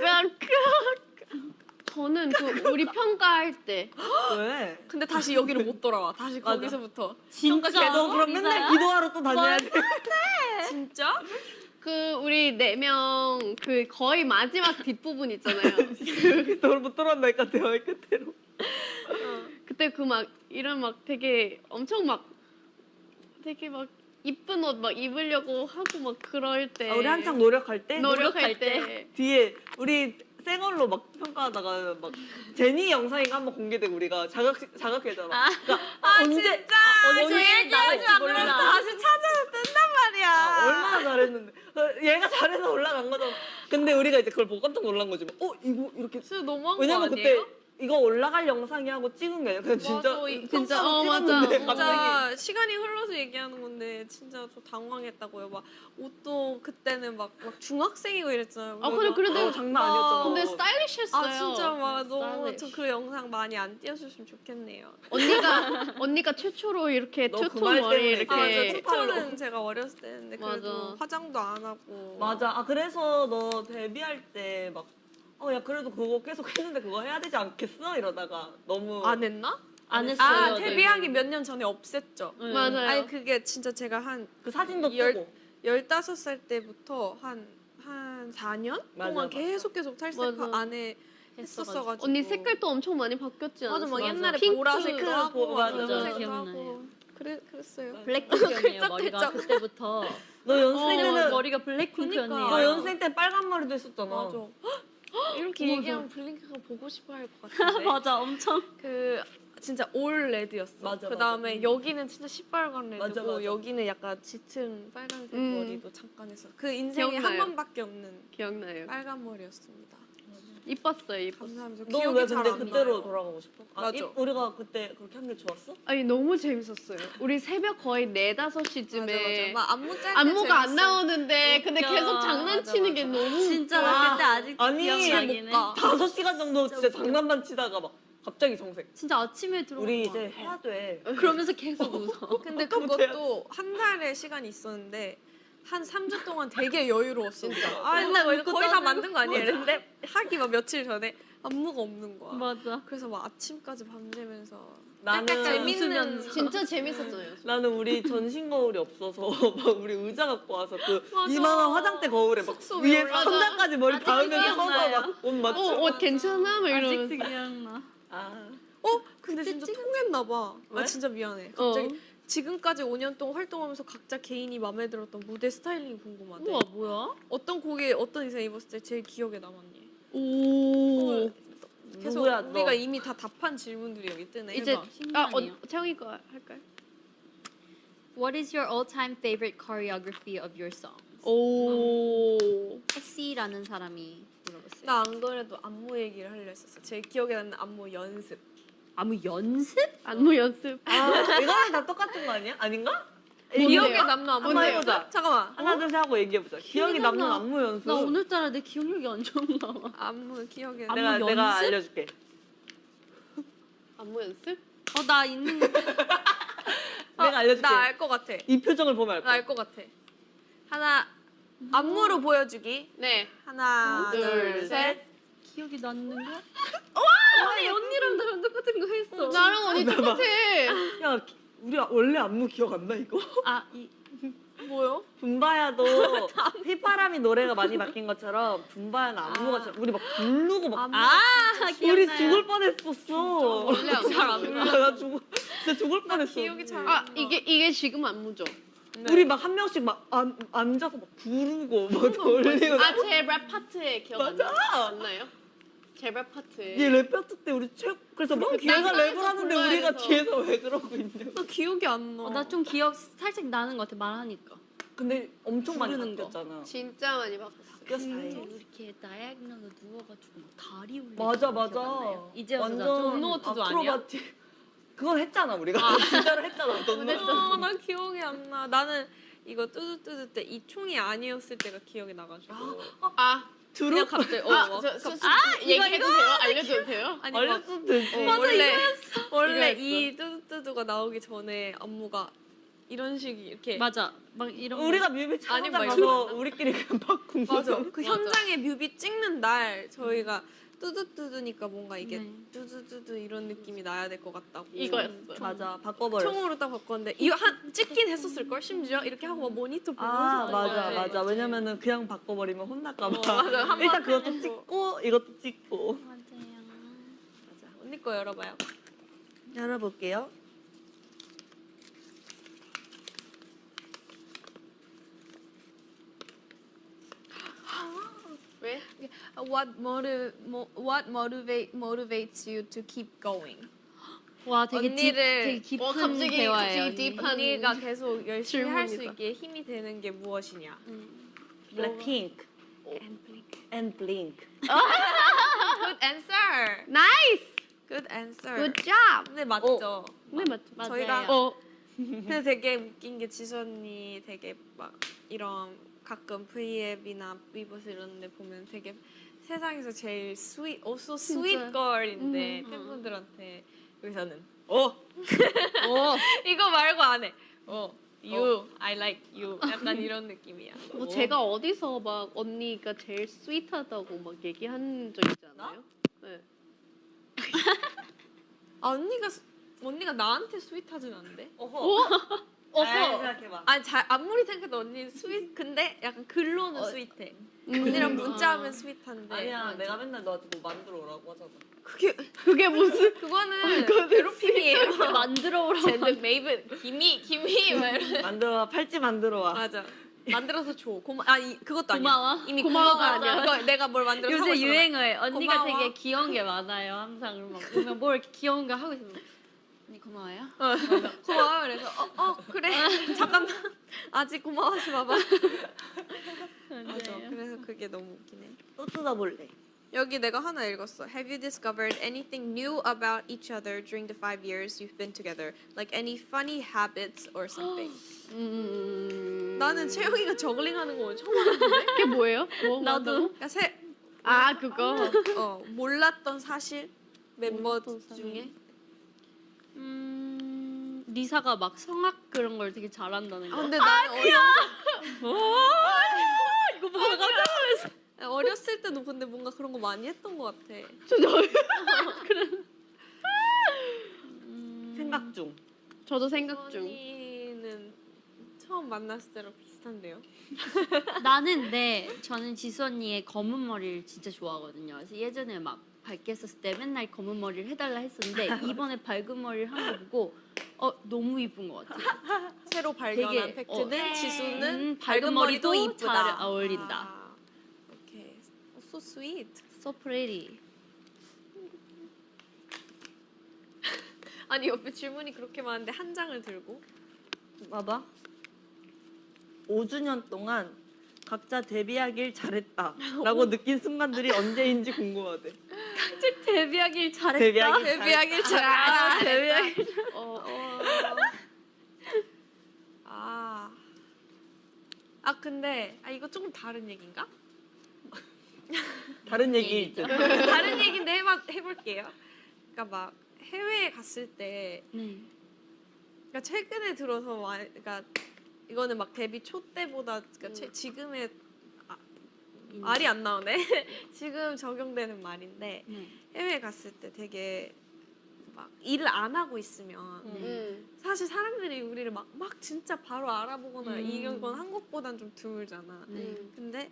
저는 그 우리 평가할 때 왜? 근데 다시 여기를 못 돌아와. 다시 맞아. 거기서부터. 진짜 너 그럼 맨날 기도하러 또 다녀야 돼. [LAUGHS] 진짜? 그 우리 네 명 그 거의 마지막 뒷부분 있잖아요. 너못 돌아온다니까 대화의 끝으로. 그때 그 막 이런 막 되게 엄청 막 되게 막 이쁜 옷 막 입으려고 하고 막 그럴 때 아, 우리 한창 노력할 때 노력할 노력할 때 뒤에 우리 생얼로 막 평가하다가 막 제니 영상인가 한번 공개되고 우리가 자각 자각했잖아. 그러니까 아, 언제 진짜. 언제 저 얘기하지 마. 몰라. 다시 찾아서 뜬단 말이야. 아, 얼마나 잘했는데 어, 얘가 잘해서 올라간 거잖아. 근데 우리가 이제 그걸 보고 깜짝 놀란 거지. 어 이거 이렇게 진짜 너무한 왜냐면 거 아니에요? 그때 이거 올라갈 영상이 하고 찍은 게 아니라 그냥 진짜 맞아, 이- 진짜, 어, 맞아. 찍었는데 진짜 갑자기 시간이 흘러서 얘기하는 건데 진짜 저 당황했다고요. 막 옷도 그때는 막, 막 중학생이고 이랬잖아요. 아 근데 그래도 어, 장난 아니었잖아. 근데 스타일리시했어요. 아 진짜 막 너무 스타일리시. 저 그 영상 많이 안 띄워주시면 좋겠네요. 언니가 [LAUGHS] 언니가 최초로 이렇게 너그 투톤 말 머리 때문에 이렇게 아, 맞아. 네. 투표는 제가 어렸을 때인데 그래도 맞아. 화장도 안 하고. 맞아. 아 그래서 너 데뷔할 때 막 어 야 그래도 그거 계속 했는데 그거 해야 되지 않겠어 이러다가 너무 안 했나? 안 했어요. 아 네. 데뷔하기 몇 년 전에 없앴죠. 네. 맞아요. 아니 그게 진짜 제가 한 그 사진도 열- 뜨고 15살 때부터 한, 한 4년 맞아, 동안 맞아. 계속 계속 탈색 맞아. 안에 했었어 가지고 언니 색깔도 엄청 많이 바뀌었지 않았어? 맞아 막 옛날에 핑크, 보라색도 하고. 하고 그래 그랬어요. 블랙핑크였네요 머리가. 그때부터. 너 연습생 어, 때는 머리가 블랙핑크였네요. 그러니까. 너 연습생 때 빨간 머리도 했었잖아. 맞아. 이렇게 맞아. 얘기하면 블링크가 보고 싶어 할 것 [LAUGHS] 같은데. 맞아 엄청. 그 진짜 all red였어. 맞아, 그 다음에 맞아. 여기는 진짜 시뻘건 red고 맞아, 맞아. 여기는 약간 짙은 빨간색 음. 머리도 잠깐 했어. 그 인생에 한 기억나요. 번밖에 없는 기억나요. 빨간 머리였습니다. 이뻤어요, 이뻤어. 감사합니다. 너 기억이 왜잘 근데 안 그때로 나요. 돌아가고 싶어? 아, 맞아. 이- 우리가 그때 그렇게 한 게 좋았어? 아니 너무 재밌었어요. 우리 새벽 거의 4, 5시쯤에 막 안무 짤때 안무가 안 재밌어. 나오는데 근데 웃겨. 계속 장난치는 맞아, 게 맞아. 너무 진짜. 나 그때 아직도 아니, 기억나긴 해. 못 가. 다섯 시간 정도 진짜 웃겨. 장난만 치다가 막 갑자기 정색. 진짜 아침에 들어. 우리 이제 해야 돼. 그러면서 계속 웃어. [LAUGHS] 근데 그것도 한 달의 시간이 있었는데 한 3주 동안 되게 여유로웠어. 진짜. 아, 맨날 웃고 거의 다. 만든 거 아니에요? 이랬는데 하기 막 며칠 전에 안무가 없는 거야. 맞아. 그래서 막 아침까지 밤새면서 나는 재밌는. 진짜 재밌었잖아요. 나는 우리 전신 거울이 없어서 [LAUGHS] 막 우리 의자 갖고 와서 그 맞아. 이만한 화장대 거울에 막 위에 올라가. 천장까지 머리 닿으면서 서서 기억나요. 막옷 어. 옷 괜찮아? 막 이러면서. 기억나. 아, 어? 근데 진짜 통했나 봐. 왜? 아 진짜 미안해. 어. 갑자기 지금까지 5년 동안 활동하면서 각자 개인이 마음에 들었던 무대 스타일링이 궁금하대. 우와 뭐야? 어떤 곡에 어떤 의상 입었을 때 제일 기억에 남았니? 오. 계속 누구야 너? 우리가 이미 다 답한 질문들이 여기 뜨네. 이제 해봐. 아. 어, 채영이 거 할까요? What is your all-time favorite choreography of your song? 오. C라는 사람이 물어봤어요. 나 안 그래도 안무 얘기를 하려 했었어. 제일 기억에 남는 안무 연습. 아무 연습? 안무 연습. 아, 이거랑 다 똑같은 거 아니야? 아닌가? 기억에 남는 안무 한번 연습? 해보자. 잠깐만. 하나 둘 셋 하고 얘기해보자. 기억이 남는 나. 안무 연습. 나 오늘따라 내 기억력이 안 좋은 가 봐. 안무 기억에 안무 내가 연습? 내가 알려줄게. 안무 연습? 어 나 있는 [LAUGHS] 내가 알려줄게. 나알 것 같아. 이 표정을 보면 알 나 거야. 알 것 같아. 하나 안무로 보여주기. 네. 하나, 둘, 둘, 셋. 기억이 나는 거? 아니 언니랑 나랑 똑같은 거 했어. 나랑 언니 똑같아. 야, 기- 우리 원래 안무 기억 안 나 이거? 아 이 뭐요? 붐바야도 [LAUGHS] 휘파람이 노래가 많이 바뀐 것처럼 붐바야는 안무가 잘- 우리 막 부르고 막 안무. 아 우리 기억나요. 죽을 뻔했었어. 원래 안무 잘안 몰라, 나 죽을 진짜 죽을 뻔했어. 기억이 잘. 아, 안 나. 이게 이게 지금 안무죠. 네. 우리 막 한 명씩 막 앉, 앉아서 막 부르고 막 돌리고. 아, 제 랩 파트에 기억 안. 맞아. 안 나요? 제랩 파트에. 얘 랩했을 때 우리 최 그래서 막 얘가 난방에서 랩을 하는데 우리가. 뒤에서 왜 그러고 있냐. 나 기억이 안 나. 어, 나좀 기억 살짝 나는 것 같아 말하니까. 근데 엄청 많이. 바뀌었잖아. 진짜 많이. 바뀌었어. 음, 이렇게 diagonal로 누워가지고 막 다리 올리고 맞아 맞아. 이제 완전 좀 노트도 아니야? 그건 했잖아 우리가 [LAUGHS] 진짜로 했잖아. 너는. 아, 나 기억이 안 나. 나는 이거 뚜두뚜두 때 이 총이 아니었을 때가 기억이 나가지고. 아, 두루 그냥 갑자기 어, 아, 막 저, 갑자기- 저, 아, 얘기해도 돼요? 알려줘도 돼요? 아니 막 알려줘도 되지. 어, 원래 원래 이거였어. 이 뚜두뚜두가 나오기 전에 안무가 이런 식이 이렇게 맞아 막 이런 거. 우리가 뮤비 촬영 막 가서 우리끼리 그냥 바꾼 맞아. 거죠. 그 맞아. 현장에 뮤비 찍는 날 저희가 뚜두뚜두니까 뭔가 이게 네. 뚜두뚜두 이런 느낌이 나야 될 것 같다고. 이거였어요. 맞아 바꿔버렸어. 총으로 딱 바꿨는데 이거 한 찍긴 했었을 걸 심지어 이렇게 하고 막 모니터 보면서 아 맞아 네, 맞아. 왜냐면은 그냥 바꿔버리면 혼날까 봐. 어, 맞아. 일단 그것도 해보고. 찍고 이것도 찍고. 맞아요. 맞아. 언니 거 열어봐요. 열어볼게요. 왜? What motiv What motivate motivates you to keep going? 와 되게 deep, 언니를- 되게 깊은 어, 갑자기- 대화예요. 갑자기. deep한- 언니가 계속 열심히 할 수. 있게 힘이 되는 게 무엇이냐? 음. 블랙핑크 And blink. and 블링크. [LAUGHS] Good answer. nice! Good answer. good job! 근데 맞죠? 네, 맞죠. 맞아요. 저희가- 어, 근데 되게 웃긴 게 지수 언니 되게 막 이런 가끔 V앱이나 위버스 이런 데 보면 되게 세상에서 제일 sweet, also sweet 진짜. girl인데 음. 팬분들한테 여기서는 어 [LAUGHS] 어. 이거 말고 안 해. 어 you, I like you 약간 이런 느낌이야. 뭐 제가 어디서 막 언니가 제일 sweet하다고 막 얘기한 적 있지 않아요? 네. [LAUGHS] 아 언니가 스- 언니가 나한테 스윗하진 않은데? 어허. [LAUGHS] 어허. 잘 생각해봐. 아니 잘 아무리 생각해도 언니는 sweet 근데 약간 글로는 어, 스윗해. 음. 언니랑 음. 문자하면 sweet한데 아니야 내가 맨날 너한테 뭐 만들어 오라고 하잖아. 그게 그게 무슨 그거는 괴롭힘이에요. 만들어 오라고. 쟤는 메이븐 김이 김이 막 이런. 만들어 와 팔찌 만들어 와. 맞아. 만들어서 줘. 고마. 아 이, 그것도 아니야. 고마워. 이미 고마워가 고마워가 아니야. 그거 내가 뭘 만들어 하고 요새 있어. 유행어에 언니가 고마워. 되게 귀여운 게 많아요. 항상 막 보면 뭐 이렇게 귀여운 거 하고 있으면 언니 고마워요. [LAUGHS] 고마워. 그래서 어, 어 그래. [LAUGHS] 잠깐만. 아직 고마워하지 마봐. [LAUGHS] 맞아. 맞아요. 그래서 그게 너무 웃기네. 또 뜯어볼래. 여기 내가 하나 읽었어. Have you discovered anything new about each other during the five years you've been together? Like any funny habits or something? [GASPS] 음. 나는 채영이가 저글링하는 거 처음 알았는데. 그게 뭐예요? 뭐 나도. 한다고? 그러니까 새, 아 그거. 어 몰랐던 사실 멤버 몰랐던 사실. 중에 음, 리사가 막 성악 그런 걸 되게 잘한다는 아 거. 근데 나는 어려, 이거 보고 깜짝 놀랐어. 어렸을 때도 근데 뭔가 그런 거 많이 했던 것 같아. [LAUGHS] 생각 중. 저도 생각 중. 언니는 처음 만났을 때랑 비슷한데요. [LAUGHS] 나는 네 저는 지수 언니의 검은 머리를 진짜 좋아하거든요. 그래서 예전에 막 밝게 했었을 때 맨날 검은 머리를 해달라 했었는데 이번에 밝은 머리를 한 거 보고 어 너무 이쁜 것 같아. [LAUGHS] 새로 발견한 되게, 팩트는 어, 지수는 음, 밝은 머리도 이쁘다. 잘 어울린다. 아, 오케이. 어, so sweet. So pretty. [LAUGHS] 아니 옆에 질문이 그렇게 많은데 한 장을 들고 봐봐. 5주년 동안 각자 데뷔하길 잘했다라고 느낀 순간들이 언제인지 궁금하대. 데뷔하길 잘했다. 데뷔하길 데뷔하길 아, 잘했다. 데뷔하길. 어, 어. 아. 아 근데 아 이거 조금 다른 얘기인가? 다른 얘기일 듯. 다른 얘기인데 해봐, 해볼게요. 그러니까 막 해외에 갔을 때, 네. 그러니까 최근에 들어서 와, 그러니까 이거는 막 데뷔 초 때보다 그러니까 최, 지금의 말이 안 나오네. [LAUGHS] 지금 적용되는 말인데 네. 해외에 갔을 때 되게 막 일을 안 하고 있으면 음. 사실 사람들이 우리를 막, 막 진짜 바로 알아보거나 음. 이런 건 한국보단 좀 드물잖아. 네. 음. 근데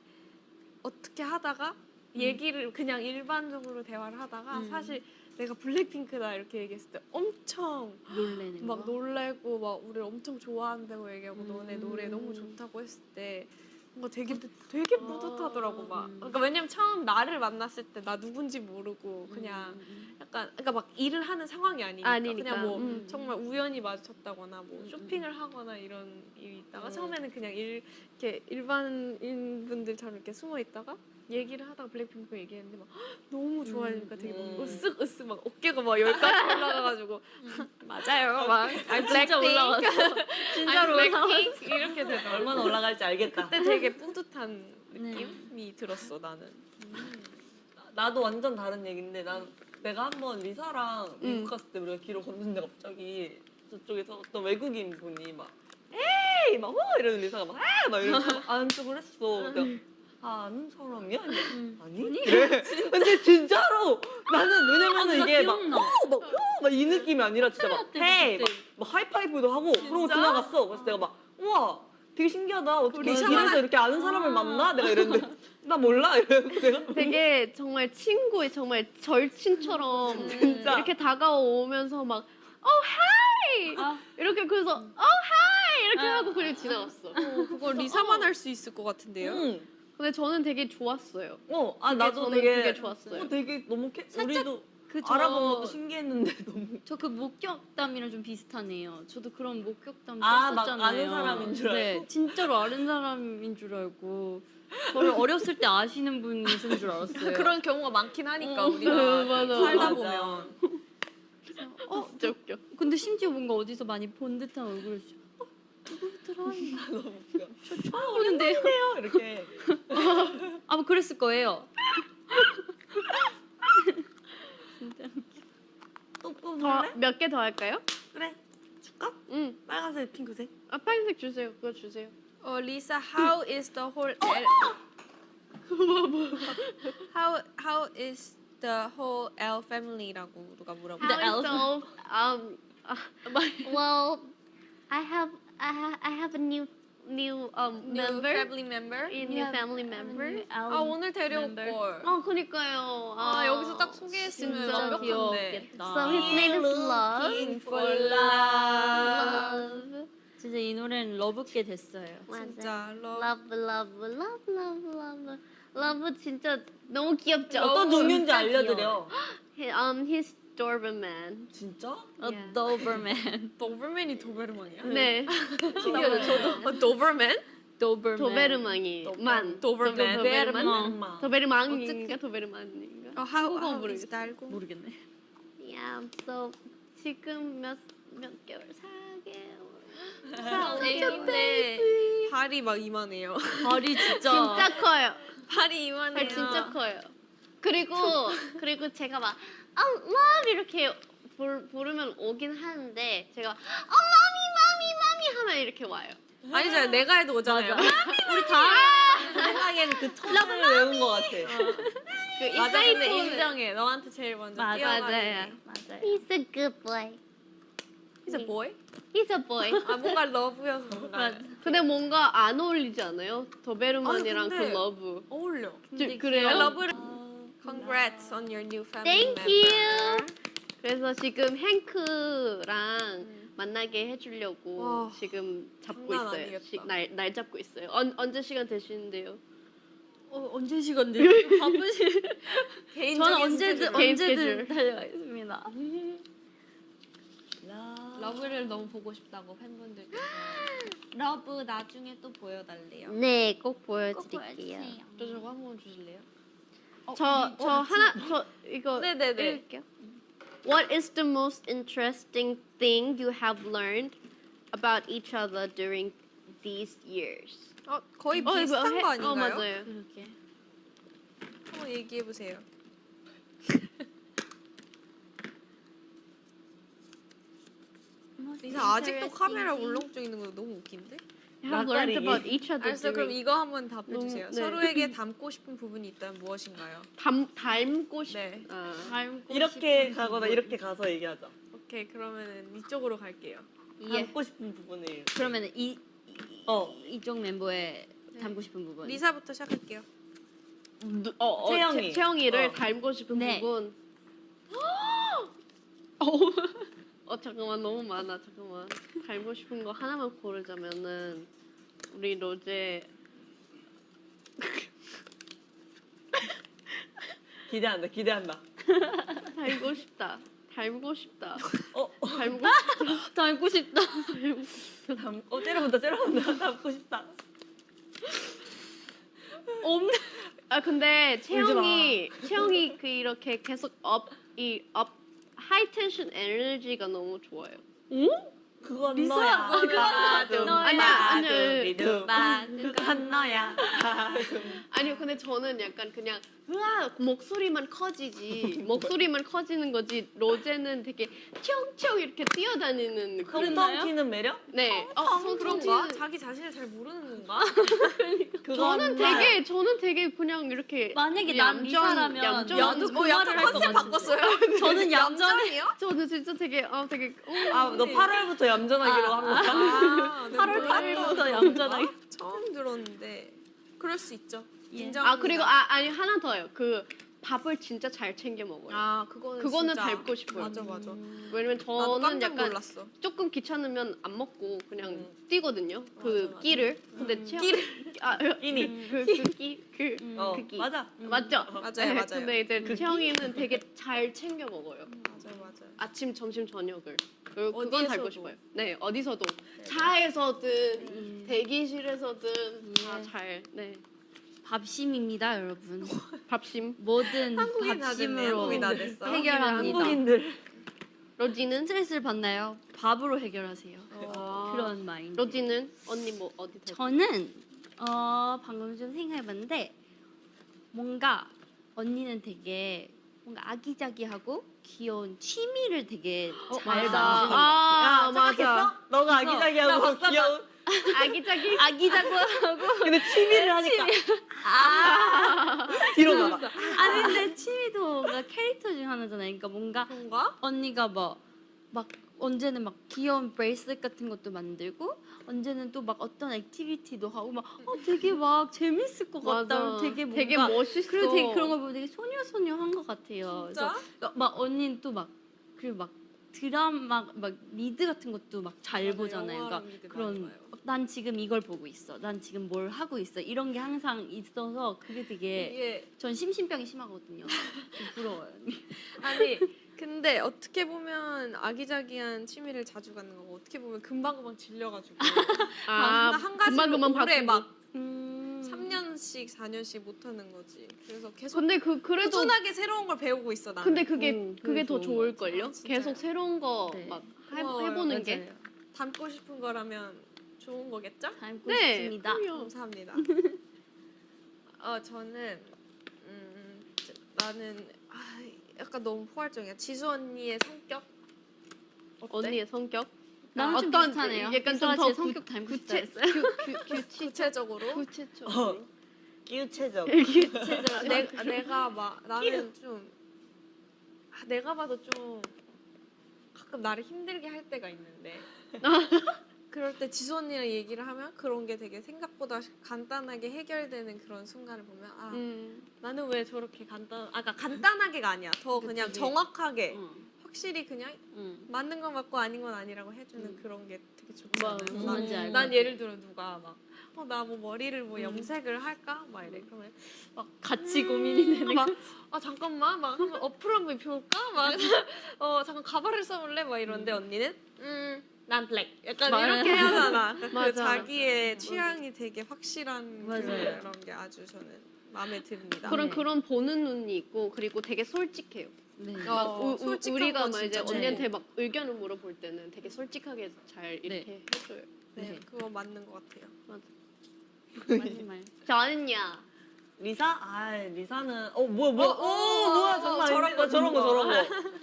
어떻게 하다가 얘기를 그냥 일반적으로 대화를 하다가 음. 사실 내가 블랙핑크다 이렇게 얘기했을 때 엄청 놀래는 막 거. 놀래고 막 우리를 엄청 좋아한다고 얘기하고 음. 너네 노래 너무 좋다고 했을 때 뭔가 되게 되게 뿌듯하더라고 막 음. 그러니까 왜냐면 처음 나를 만났을 때 나 누군지 모르고 그냥 음, 약간 그러니까 막 일을 하는 상황이 아니니까, 아니니까. 그냥 뭐 음. 정말 우연히 마주쳤다거나 뭐 음, 쇼핑을 하거나 이런 일이 있다가 음. 처음에는 그냥 일 이렇게 일반인 분들처럼 이렇게 숨어 있다가 얘기를 하다가 블랙핑크 얘기했는데 막 헉, 너무 좋아하니까 되게 막 음. 으쓱 으쓱 막 어깨가 막 열까지 올라가가지고 [LAUGHS] 맞아요 막 아, 진짜 올라왔어. 진짜로. 블랙핑크 이렇게 되더라고 얼마나 올라갈지 알겠다. 그때 되게 뿌듯한 네. 느낌이 들었어 나는 나도 완전 다른 얘기인데 난 내가 한번 리사랑 미국 음. 갔을 때 우리가 길을 걷는데 갑자기 저쪽에서 어떤 외국인 분이 막 에이 막 호! 이러는 리사가 막 에이 막 이러면서 [LAUGHS] 척을 했어. 내가 아, 아는 사람이야? 음. 아니? 이래. 근데 진짜로 나는 왜냐면은 이게 막 기억나. 막막이 느낌이 아니라 진짜 막 헤이. 막, 막 하이파이브도 하고 그러고 지나갔어. 그래서 내가 막 우와 되게 신기하다. 어떻게 샤워나- 이렇게 아는 사람을 만나? 내가 이랬는데 [LAUGHS] 나 몰라. 이래서 내가 되게 정말 친구의 정말 절친처럼 [LAUGHS] 진짜. 이렇게 다가오면서 막 Oh hi 아. 이렇게 그래서 Oh hi 이렇게 아. 하고 그냥 지나갔어. 어, 그거 리사만 할수 있을 것 같은데요 응. 근데 저는 되게 좋았어요. 어, 아 나도 저는 되게 그게 좋았어요. 어, 되게 너무 캐, 살짝 우리도 그 알아본 것도 신기했는데 [LAUGHS] 너무 저 그 목격담이랑 좀 비슷하네요. 저도 그런 목격담 아, 막 떴었잖아요. 아는 사람인 줄 네, 알고? 진짜로 아는 사람인 줄 알고 저를 어렸을 때 아시는 분이신 줄 알았어요. [LAUGHS] 그런 경우가 많긴 하니까 어. 우리가 [LAUGHS] 맞아. 살다 맞아. 보면 어, 진짜 웃겨. 근데 심지어 뭔가 어디서 많이 본 듯한 얼굴을 주- 어, 누구더라? 너무 웃겨. 저 처음 보는데요. 이렇게 아마 그랬을 거예요. 진짜. 또더 뽑을래? 몇 개 더 할까요? 그래 줄까? 응. 빨간색, 핑크색. 아 빨간색 주세요. 그거 주세요. 어 리사 how is the whole L how how is the whole L family라고 누가 물어봐 The the- um, uh, [LAUGHS] well, I have I have I have a new new um new member, family member a new family member. 아 오늘 데려올. 걸 어, 그니까요. 아, 여기서 딱 소개했으면 진짜 완벽한데 귀엽겠다. So his name is Love. Looking for love Love. 진짜 이 노래는 러브게 됐어요. 진짜 love Love, love, love, love, love. 러브 진짜 너무 귀엽죠. 어떤 종류인지 진짜 알려드려. Um, he's Doberman. 진짜? A Yeah. Doberman. [LAUGHS] 도berman이 도베르망이야? 네, 신기하다. 저도. 어, 도berman? Doberman. 도베르망이 만. 도베르만. 도베르만. 엄마. 도베르망인가 도베르만인가? 어, how, 한국어 how 모르겠어. is 달고? 모르겠네. Yeah, so 지금 몇 몇 개월? 4개월. 애기인데 발이 막 이만해요. 발이 진짜. [LAUGHS] 진짜 커요. 발이 이만해요. 발 진짜 커요. 그리고 그리고 제가 막 아, 맘 이렇게 부르, 부르면 오긴 하는데 제가 어 마미 마미 마미 하면 이렇게 와요. 아니잖아요. 내가 해도 오잖아요. 우리 다 생각엔 그 톤을 외운 것 같아. 그 맞아, 근데 인정해. 너한테 제일 먼저 맞아, 뛰어가는 맞아요. 게. 맞아요. He's a good boy. He's a boy? He's a boy. 아 뭔가 러브여서. 맞아. 근데 뭔가 안 어울리지 않아요? 도베르만이랑 아니, 근데- 그 러브. 어울려. 저- 그래요? 아, 러브를. Congrats on your new family Thank you. member. 그래서 지금 행크랑 만나게 해주려고 와, 지금 잡고 장난 있어요. 아니겠다. 시, 날, 날 잡고 있어요. 언, 언제 시간 되시는데요? 어, 언제 시간 돼? 바쁘시. 개인적인 저는 언제든 스케줄. 언제든. 달려가겠습니다. 러브를 너무 보고 싶다고 팬분들께서 [GASPS] 러브 나중에 또 보여달래요. 네, 꼭꼭 보여드릴게요. 보여주세요. 저 저거 한 번 주실래요? 저, 저 하나, 저 이거 네네네. 읽을게요. What is the most interesting thing you have learned about each other during these years? 어 거의 어, 이거 비슷한 해- 거 아닌가요? 어, 맞아요. 그렇게. 한번 얘기해 보세요. 리사 아직도 카메라 울렁증 있는 거 너무 웃긴데? Have learned about each other 알았어 그럼 이거 한번 답해 주세요. 네. 서로에게 닮고 싶은 부분이 있다면 무엇인가요? 닮, 닮고 싶. 네. 아. 닮고 이렇게 싶은 가거나 부분. 이렇게 가서 얘기하자. 오케이 그러면은 이쪽으로 갈게요. 예. 닮고 싶은 부분을. 그러면 이, 이 어. 이쪽 멤버의 닮고 싶은 부분. 리사부터 시작할게요. 누- 어, 어, 채영이. 채, 채영이를 어. 닮고 싶은 네. 부분. [GASPS] 어 잠깐만 너무 많아 잠깐만 닮고 싶은 거 하나만 고르자면은 우리 로제 [LAUGHS] 기대한다. 기대한다. [LAUGHS] 닮고 싶다 닮고 싶다 어, 닮고 닮고 [LAUGHS] 싶다. 닮, 어 째려본다. 째려본다. 닮고 싶다. 없네. 아 근데. 채영이 채영이 그 이렇게 계속 up이 up high tension 에너지가 너무 좋아요. 그건 리사, 너야. 그건 너야. 아니야, 아니야. 그건 너야. 아니요 근데 저는 약간 그냥 으아 목소리만 커지지 [LAUGHS] 목소리만 커지는 거지 로제는 되게 튀영튀영 이렇게 뛰어다니는 느낌. 텅텅 튀는 매력? 네. 어, 어, 그런가? 튀는- 자기 자신을 잘 모르는 건가? [LAUGHS] 그건 저는. 되게 저는 되게 그냥 이렇게 만약에 난 얌전- 나도 그 어, 약간 말을 할것 컨셉 같은데. 바꿨어요. [LAUGHS] 저는 얌전해. 얌전해요? 저는 진짜 되게 어 되게 어, 아, 너 8월부터 얌전하기로 한 거야? 아, 네, 8월 몰라요. 8일부터 얌전하게. 처음 들었는데 그럴 수 있죠. 아 그리고 아 아니 하나 더요. 그 밥을 진짜 잘 챙겨 먹어요. 아 그거는 그거는 진짜 닮고 싶어요. 맞아 맞아. 왜냐면 나도 저는 깜짝 약간 놀랐어. 조금 귀찮으면 안 먹고 그냥 음. 뛰거든요. 그 맞아, 맞아. 끼를. 근데 채영 [LAUGHS] 아 끼니. 그끼그 어, 그 끼. 맞아. 맞죠? 맞아요 네, 맞아요. 근데 이제 그 채영이는 되게 잘 챙겨 먹어요. 맞아요 맞아요. 아침, 점심, 저녁을. 그, 그건 어디에서도. 닮고 싶어요. 네, 어디서도. 차에서든 대기실에서든 다 잘. 네. 밥심입니다, 여러분. [LAUGHS] 밥심. 뭐든 한국인 다 됐네. 밥심으로 한국인 다 됐어. 해결합니다. 한국인들. 로지는 스트레스를 받나요? 밥으로 해결하세요. 어. 그런 마인드. 로지는 언니 뭐 어디 더? 저는 어 방금 좀 생각해봤는데 뭔가 언니는 되게 뭔가 아기자기하고 귀여운 취미를 되게 잘 맞아. 만드는 것 아, 야, 맞아. 착각했어? 너가 아기자기하고 귀여운. 아기자기. 아기자기하고 [LAUGHS] 근데 취미를 하니까. 아. [LAUGHS] 뒤로 가봐. 아니 근데 취미도 뭔가 캐릭터 중 하나잖아요. 그러니까 뭔가 그런가? 언니가 뭐 막 언제는 막 귀여운 bracelet 같은 것도 만들고 언제는 또 막 어떤 activity도 하고 막 어, 되게 막 재밌을 것 같다. 맞아. 되게 뭔가 되게 멋있어. 그리고 되게 그런 걸 보면 되게 소녀소녀한 것 같아요. 진짜? 그래서 막 언니는 또 막 그리고 막 드라마 막 리드 같은 것도 막 잘 보잖아요. 그러니까 그런. 난 지금 이걸 보고 있어. 난 지금 뭘 하고 있어. 이런 게 항상 있어서 그게 되게 이게 전 심신병이 심하거든요. [LAUGHS] 좀 부러워요. 아니 근데 어떻게 보면 아기자기한 취미를 자주 갖는 거고 어떻게 보면 금방금방 질려가지고 [LAUGHS] 아, 한, 금방 오래. 막 음. 3년씩 4년씩 못 하는 거지. 그래서 계속 근데 그 그래도 꾸준하게 새로운 걸 배우고 있어 나. 근데 그게 음, 그게 그게 더 좋은 좋을. 걸요. 아, 진짜요? 계속 새로운 거 네. 막 고마워요. 해보는 게. 맞아요. 담고 싶은 거라면 좋은 거겠죠? 닮고 네, 싶습니다. 그럼요. 감사합니다. [LAUGHS] 어 저는 음, 저- 나는 아, 약간 너무 포괄적이야. 지수 언니의 성격 어때? 언니의 성격. 나랑 좀 어떤 비슷하네요. 약간 좀더 제 성격 닮고 싶다 했어요. 규, 규, 규칙 구체적으로 구체적으로. 끼우체적. 아, [LAUGHS] 내, 내가 막 나는 좀 아, 내가 봐도 좀 가끔 나를 힘들게 할 때가 있는데 [LAUGHS] 그럴 때 지수 언니랑 얘기를 하면 그런 게 되게 생각보다 간단하게 해결되는 그런 순간을 보면 아 음. 나는 왜 저렇게 간단 아까 그러니까 간단하게가 아니야 더 그치, 그냥. 정확하게 응, 확실히 그냥 응. 맞는 건 맞고 아닌 건 아니라고 해주는 음. 그런 게 되게 뭐, 좋잖아요. 무슨 난, 난. 예를 들어 누가 막 어 나 뭐 머리를 뭐 음. 염색을 할까 막 이래 그러면 같이 음, 고민이 되는 막, 아 잠깐만 막 한번 어플 한번 입혀볼까 막 어 [LAUGHS] 잠깐 가발을 써볼래 막 이런데 언니는 음 난 블랙 약간 맞아요. 이렇게 하잖아 그 맞아, 자기의 취향이 되게 확실한 맞아요. 그런 게 아주 저는 마음에 듭니다. 그런 네. 그런 보는 눈이 있고 그리고 되게 솔직해요. 네. 어, 막 우- 우- 우리가 건막 이제 언니한테 막 의견을 물어볼 때는 되게 솔직하게 잘 이렇게 해줘요. 네, 네. 그거 맞는 것 같아요. 맞 는 말. [LAUGHS] 저는요. 리사? 아 리사는 어 뭐야 뭐야 어, 오 어, 뭐야 어, 잠깐 저런 거, 거 저런 거 저런 거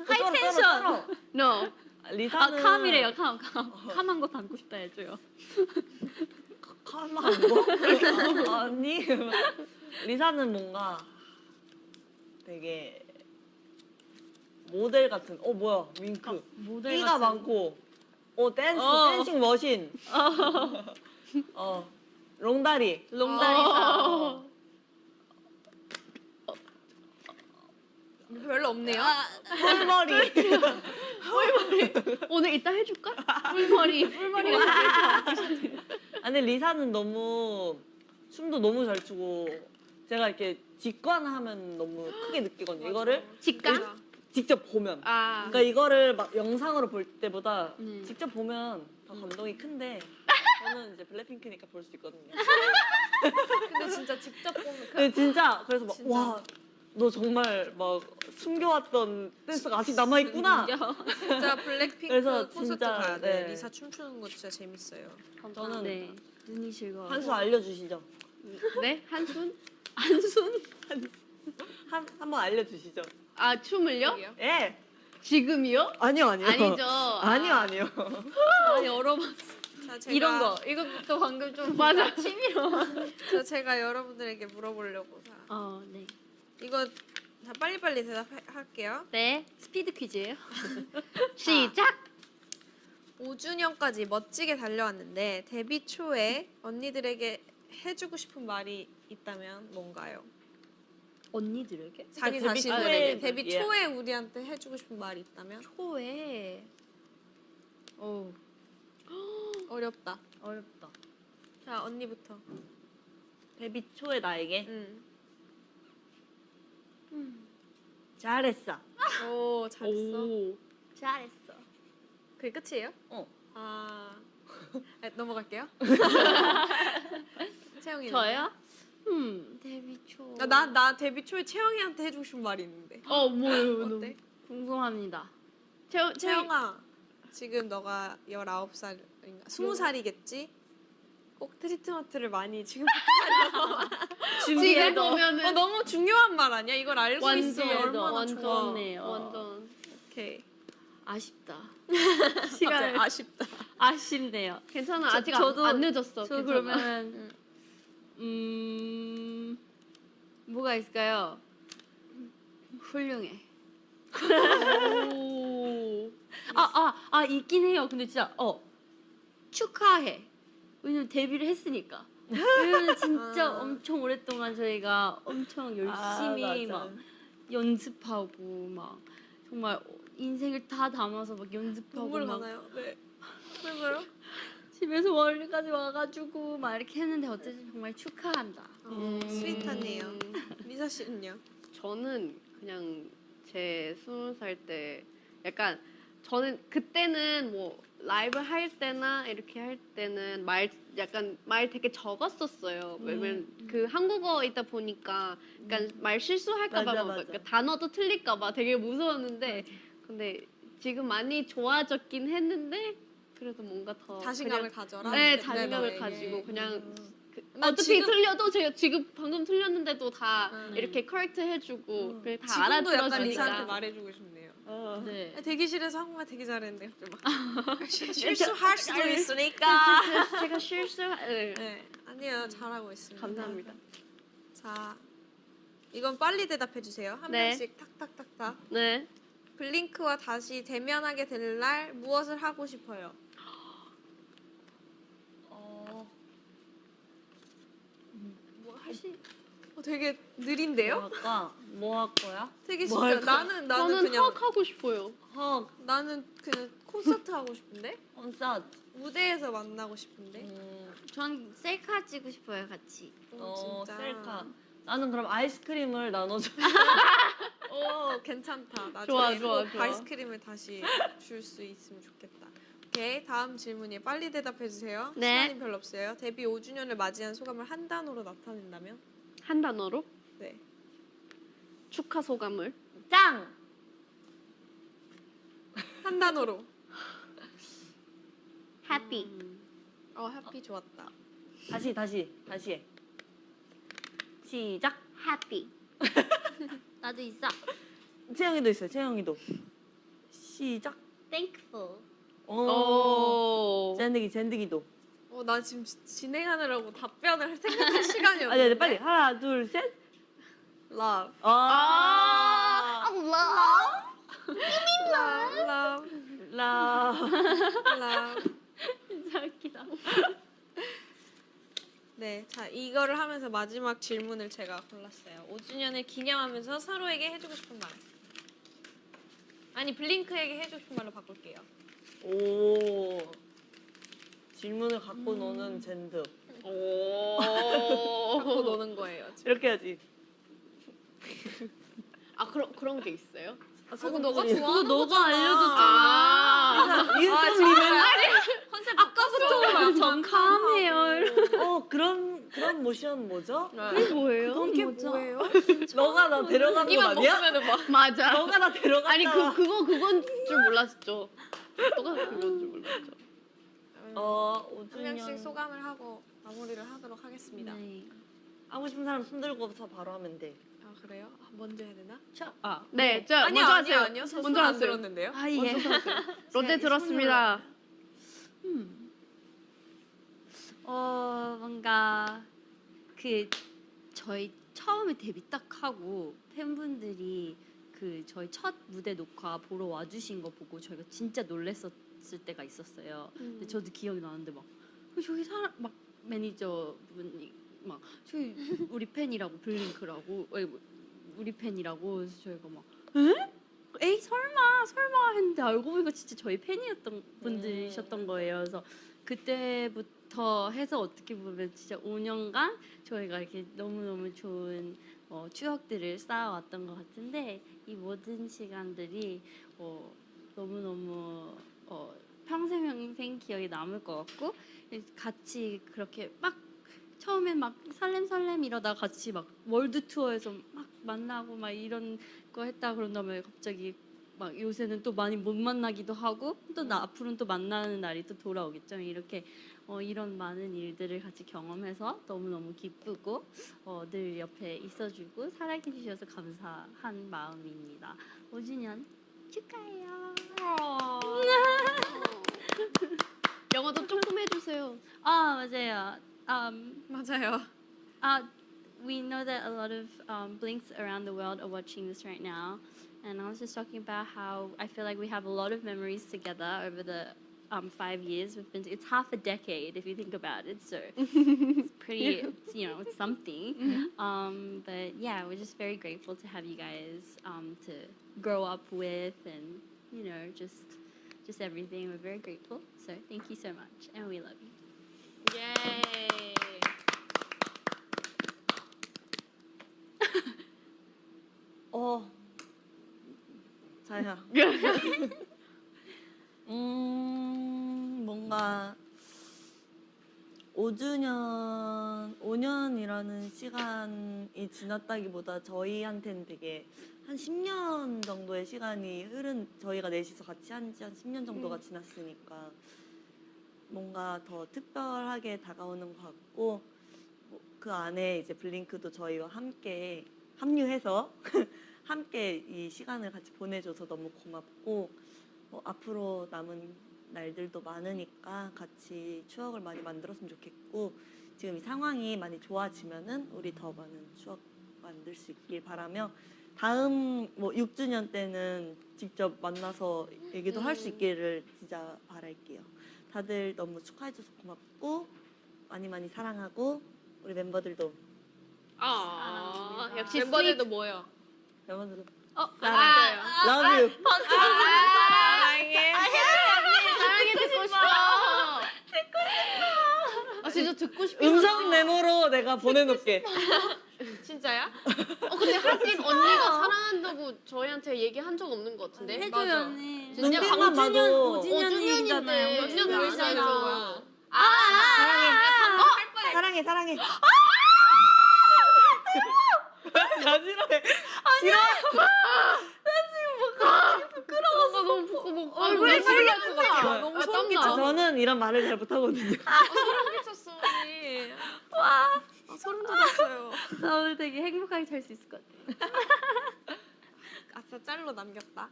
high tension No. 아 리사는 calm이래요. calm. calm. calm한 거 닮고 싶다 해줘요. calm한 거? 아, 아니 리사는 뭔가 되게 모델 같은 어 뭐야 윙크 모델 끼가 같은- 많고 어 댄스 어. dancing machine 어 롱다리 롱다리다. 어. 별로 없네요. 뿔머리 오늘 이따 해줄까? 뿔머리 뿔머리가 아니 리사는 너무 춤도 너무 잘 추고 제가 이렇게 직관하면 너무 크게 느끼거든요 이거를 직관? 직접 보면 아. 그러니까 이거를 막 영상으로 볼 때보다 네. 직접 보면 더 감동이 큰데 [LAUGHS] 저는 이제 블랙핑크니까 볼 수 있거든요. 근데 진짜 직접 보면 그 근데 진짜 그래서 막 진짜. 와. 너 정말 막 숨겨왔던 댄스가 아직 남아 있구나. 진짜 블랙핑크 그래서 콘서트 진짜, 가야 돼. 네. 리사 춤추는 거 진짜 재밌어요. 저는 네. 눈이 즐거워. 한수 알려주시죠. 네? 한순? 한순? 한 한번 알려주시죠. 아 춤을요? 예. 지금이요? 아니요 아니요. 아니죠. [LAUGHS] 아니요 아니요. 아 열어봤어. 자, 제가, 이런 거. 이것도 방금 좀 [LAUGHS] 맞아. 취미로. [LAUGHS] 자, 제가 여러분들에게 물어보려고 자, 어, 네. 이거 자, 빨리빨리 대답할게요. 네. 스피드 퀴즈예요? [LAUGHS] 시작. 5주년까지 멋지게 달려왔는데 데뷔 초에 언니들에게 해주고 싶은 말이 있다면 뭔가요? 언니들에게? 자기 데뷔 자신에게 초에 데뷔 예. 초에 우리한테 해주고 싶은 말이 있다면 초에. 어 어렵다. 어렵다. 자 언니부터. 데뷔 초에 나에게 응. 잘했어. 오 잘했어. 오. 잘했어. 그게 끝이에요? 어. 아 네, 넘어갈게요. [LAUGHS] 채영이 저요? 음 데뷔 초. 나나 데뷔 초에 채영이한테 해주고 싶은 말이 있는데 어 뭐예요? 어때? 궁금합니다. 채영 채영아 지금 너가 19살 인가 20살이겠지? 꼭 트리트먼트를 많이 지금 지금 보면은 어, 너무 중요한 말 아니야? 이걸 알고 완전 있으면 얼마나 완전 좋아. 좋네요. 완전 오케이. 아쉽다. [LAUGHS] 시간 아쉽다. 아쉽네요. 괜찮아 저- 아직 저도- 안, 안 늦었어. 저. 그러면 음 뭐가 있을까요? 훌륭해. [LAUGHS] 오. 아아 아 있긴 해요. 근데 진짜 어 축하해. 왜냐면 데뷔를 했으니까. 왜냐면 진짜 [LAUGHS] 아. 엄청 오랫동안 저희가 엄청 열심히 아. 막 연습하고 막 정말 인생을 다 담아서 막 연습하고 눈물 막 가나요? 네. 왜요? 집에서 멀리까지 와가지고 막 이렇게 했는데 어쨌든 정말 축하한다. 어, 스윗하네요. [LAUGHS] 미사 씨는요? 저는 그냥 제 스무 살 때 약간 저는 그때는 뭐 라이브 할 때나 이렇게 할 때는 말 약간 말 되게 적었었어요. 왜냐면 그 한국어이다 보니까 약간 말 실수할까봐 맞아, 막 맞아. 그러니까 단어도 틀릴까봐 되게 무서웠는데 근데 지금 많이 좋아졌긴 했는데 그래도 뭔가 더 자신감을 그냥- 가져라. 네, 네, 자신감을 너에게. 가지고 그냥 음. 그나 어차피 지금- 틀려도 제가 지금 방금 틀렸는데도 다 음. 이렇게 커렉트 해주고 음. 다 지금도 약간 리사한테 말해주고 싶네요. 어. 네. 대기실에서 한국말 되게 막 [LAUGHS] 실수할 수도 있으니까. 제가 실수 네. 네, 아니요 잘하고 있습니다. 감사합니다. 자, 이건 빨리 대답해 주세요. 한 네. 명씩 탁탁탁탁. 네. 블링크와 다시 대면하게 될 날 무엇을 하고 싶어요? 어, 뭐 하시? 어, 되게 느린데요? 뭐 할까? 뭐 할 거야? 되게 뭐 쉽죠. 할까? 나는 나는 저는 그냥 헉 하고 싶어요. 헉, 나는 그냥 콘서트 하고 싶은데 콘서트. 무대에서 만나고 싶은데. 음, 전 셀카 찍고 싶어요 같이. 어, 진짜. 셀카. 나는 그럼 아이스크림을 나눠줘. [LAUGHS] 오 괜찮다. 나중에 좋아, 좋아, 꼭 좋아. 아이스크림을 다시 줄 수 있으면 좋겠다. 오케이 다음 질문이 빨리 대답해 주세요. 네. 시간이 별로 없어요. 데뷔 5주년을 맞이한 소감을 한 단어로 나타낸다면? 한 단어로 네. 축하 소감을 짱! 한 단어로. happy. 어 해피 좋았다. 다시, 다시, 다시 해. 시작. happy. [LAUGHS] 나도 있어. 채영이도 있어요, 채영이도. 시작. Thankful. 오. 오. 젠드기, 젠드기도. 어 나 지금 지- 진행하느라고 답변을 생각할 시간이 없는데. 아니, 아니, 빨리. 하나, 둘, 셋. Love. 아. Love. Love. 라. Love. 진짜 웃기다. 네, 자 이거를 하면서 마지막 질문을 제가 골랐어요. 5주년을 기념하면서 서로에게 해주고 싶은 말. 아니 블링크에게 해주고 싶은 말로 바꿀게요. 오. 질문을 갖고 노는 젠드. 오. [LAUGHS] 갖고 노는 거예요. 지금. 이렇게 해야지. 아 그런 그런 게 있어요? 아, 그거 너가 그거 좋아하는 너가. 알려줬잖아. 아. 인스타 리멤 컨셉 아까부터 감해요. 어, 그런, 그런 모션 뭐죠? 그게 뭐예요? 그게 뭐예요? 너가 나 데려간 거 이만 아니야? 먹으면은 막 맞아. 너가 나 데려갔다. 아니 그 그거 그건 줄 몰랐죠. 너가 그건 줄 몰랐죠. 어, 한 명씩 5주년. 소감을 하고 마무리를 하도록 하겠습니다. 네. 하고 싶은 사람 손 들고서 바로 하면 돼. 아 그래요? 아, 먼저 해야 되나? 아. 네, 자 아니요 먼저 아니요 하세요. 아니요. 저 먼저 하세요. 들었는데요. 아 예. [LAUGHS] 롯데 들었습니다. 음. 어 뭔가 그 저희 처음에 데뷔 딱 하고 팬분들이 그 저희 첫 무대 녹화 보러 와주신 거 보고 저희가 진짜 놀랬었 을 때가 있었어요. 근데 저도 기억이 나는데 막 어, 저기 사람 막 매니저 분이 막 저기 우리 팬이라고 블링크라고 뭐, 우리 팬이라고 그래서 저희가 막 에? 에이 설마 설마 했는데 알고 보니까 진짜 저희 팬이었던 분들이셨던 거예요. 그래서 그때부터 해서 어떻게 보면 진짜 5년간 저희가 이렇게 너무 너무 좋은 어, 추억들을 쌓아왔던 것 같은데 이 모든 시간들이 어, 너무 너무 어, 평생 평생 기억에 남을 것 같고 같이 그렇게 막 처음엔 막 설렘 설렘 이러다 같이 막 월드 투어에서 막 만나고 막 이런 거 했다 그런 다음에 갑자기 막 요새는 또 많이 못 만나기도 하고 또 나 앞으로는 또 만나는 날이 또 돌아오겠죠. 이렇게 어, 이런 많은 일들을 같이 경험해서 너무 너무 기쁘고 어, 늘 옆에 있어주고 사랑해 주셔서 감사한 마음입니다. 5주년 축하해요 영어도 조금 해주세요. 아 맞아요 um, 맞아요. Uh, we know that a lot of um, blinks around the world are watching this right now, and I was just talking about how I feel like we have a lot of memories together over the um, five years we've been. It's half a decade if you think about it. So [LAUGHS] it's pretty. It's, you know, it's something. [LAUGHS] Um, but yeah, we're just very grateful to have you guys um, to grow up with, and you know, just just everything. We're very grateful. So thank you so much, and we love you. Yay. [LAUGHS] oh. 猜一下。 5주년, 5년이라는 시간이 지났다기보다 저희한테는 되게 한 10년 정도의 시간이 흐른 저희가 넷이서 같이 한 지 한 10년 정도가 지났으니까 뭔가 더 특별하게 다가오는 것 같고 뭐그 안에 이제 블링크도 저희와 함께 합류해서 [LAUGHS] 함께 이 시간을 같이 보내줘서 너무 고맙고 뭐 앞으로 남은 날들도 많으니까 같이 추억을 많이 만들었으면 좋겠고 지금 이 상황이 많이 좋아지면은 우리 더 많은 추억 만들 수 있길 바라며 다음 뭐 6주년 때는 직접 만나서 얘기도 할수 음. 있기를 진짜 바랄게요. 다들 너무 축하해줘서 고맙고 많이 많이 사랑하고 우리 멤버들도 아, 역시 멤버들도 모여. 멤버들도 어, 사랑해요. Love you. 사랑해. 사랑해 듣고 싶어. 아 진짜 듣고 싶어. 음성 메모로 내가 보내놓을게. 진짜야? 어 근데 하긴 언니가 사랑한다고 저희한테 얘기한 적 없는 것 같은데. 해줘요 맞아. 언니. 진짜 눈빛만 봐도 5주년이잖아요. 몇년 몇 벌써 살이죠? 알죠. 사랑해. 사랑해, 사랑해. 나 싫어해. 싫어. 나 너무 부끄러워. 아, 얼굴에 소리가 것 같아. 너무 아, 소름 땀나. 저는 이런 말을 잘 못하거든요. 소름 끼쳤어 언니. 와. 아, 소름 돋았어요. 나 오늘 되게 행복하게 잘 수 있을 것 같아. [LAUGHS] 아싸 짤로 남겼다.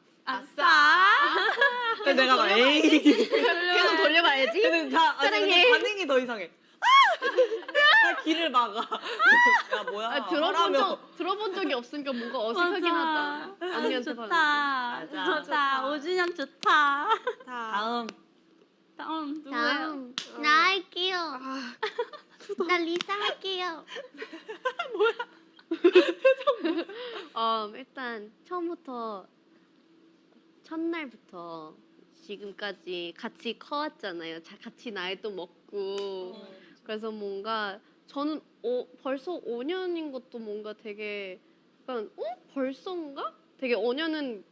그래서 내가 막 에이. [LAUGHS] 계속 돌려봐야지. 근데 다 아니, 근데 사랑해. 반응이 더 이상해. 다 길을 막아. [LAUGHS] 야 뭐야? 아, 들어본 하라며. 적 들어본 적이 없으니까 뭔가 어색하긴 하다. 언니한테 좋다. 맞아. 좋다. 좋다. 5주년 좋다. 다. 다음 다음 누구예요? 다음 나 할게요. [LAUGHS] 나 리사 할게요. [LAUGHS] 어, 일단 처음부터 첫날부터 지금까지 같이 커왔잖아요. 자, 같이 나이도 먹고 그래서 뭔가 저는 어, 벌써 5년인 것도 뭔가 되게 약간 어 벌써인가? 되게 5년은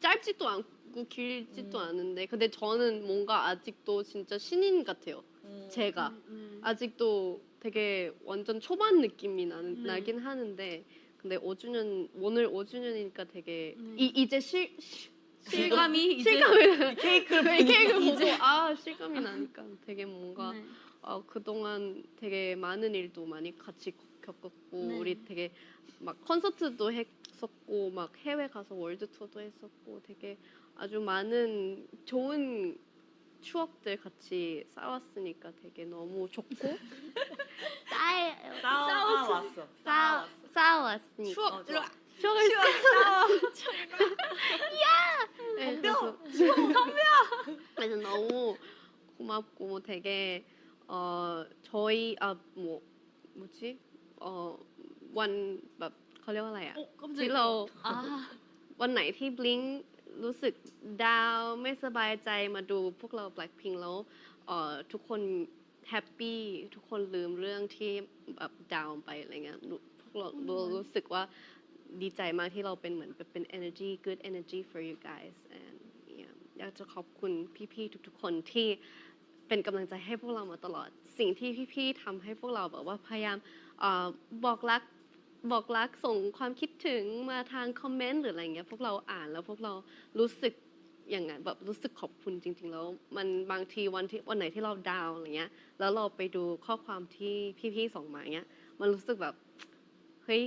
짧지도 않고 길지도 음. 않은데 근데 저는 뭔가 아직도 진짜 신인 같아요. 음. 제가 음. 아직도 되게 완전 초반 느낌이 나는, 네. 나긴 하는데 근데 5주년 오늘 5주년이니까 되게 네. 이, 이제 실, 실 실감이 실감이 케이크를 [LAUGHS] 이 케이크 보고 이제. 아 실감이 나니까 되게 뭔가 네. 어, 그동안 되게 많은 일도 많이 같이 겪었고 네. 우리 되게 막 콘서트도 했었고 막 해외 가서 월드 투어도 했었고 되게 아주 많은 좋은 추억들 같이 쌓았으니까 되게 너무 좋고 싸 싸워 왔어. 싸 싸웠으니까. 추억. 어, 이리 좋아. 와. 추억을 [LAUGHS] 네, 그래서 그래서 너무 고맙고 되게 어 저희 아 뭐 뭐지 어원แบบเขาเรียกว่าอะไรอะ 어, 깜짝이야. ที่เรา 아, วันไหนที่บลิงรู้สึกดาวน์ไม่สบายใจมาดูพวกเรา Blackpink แล้วเอ่อทุกคนแฮปปี้ทุกคนลืมเรื่องที่แบบดาวน์ไปอะไรเงี้ยหนูพวกเราเรารู้สึกว่าดีใจมากที่เราเป็นเหมือนเป็น energy good energy for you guys and yeah อยากจะขอบคุณพี่ๆทุกๆคนที่ เป็นกำลังใจให้พวกเรามาตลอด สิ่งที่พี่ๆทำให้พวกเราแบบว่าพยายามออบอกรักบอกรักส่งความคิดถึงมาทางคอมเมนต์หรืออะไรเงี้ยพวกเราอ่านแล้วพวกเรารู้สึกอย่างนั้นแบบรู้สึกขอบคุณจริง ๆ แล้ว มันบางทีวันที่วันไหนที่เราดาวอะไรเงี้ย แล้วเราไปดูข้อความที่พี่ๆส่งมาเงี้ย มันรู้สึกแบบเฮ้ย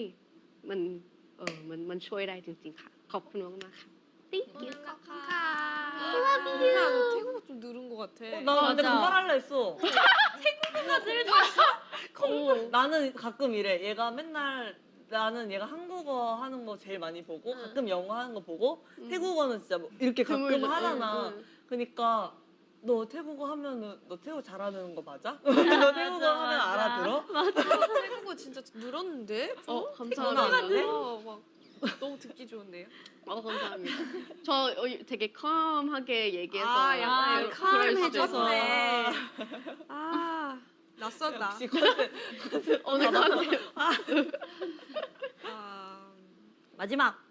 มันเออมันมันช่วยได้จริง ๆ ค่ะ ขอบคุณมากๆค่ะ Thank you. 야, 태국어 좀 늘은 것 같아. 어, 나 근데 맞아. 그말할라 했어. [LAUGHS] 오. [LAUGHS] 나는 가끔 이래. 얘가 맨날 나는 얘가 한국어 하는 거 제일 많이 보고 응. 가끔 영어 하는 거 보고 응. 태국어는 진짜 뭐 이렇게 가끔. 하잖아. 응, 응. 그러니까 너 태국어 하면은 너 태국어 잘하는 거 맞아? [LAUGHS] 너 태국어 맞아, 하면 맞아. 알아들어? 태국어 진짜 늘었는데? 어 장난 감사합니다. 너무 듣기 좋은데요. 어 감사합니다. 저 어, 되게 컴하게 얘기해서 아, 약간 그럴- 컴 그럴 수도 해줘서. 있어요. 아 낯선다. 역시 컨셉. 오늘 컨셉 아, 마지막.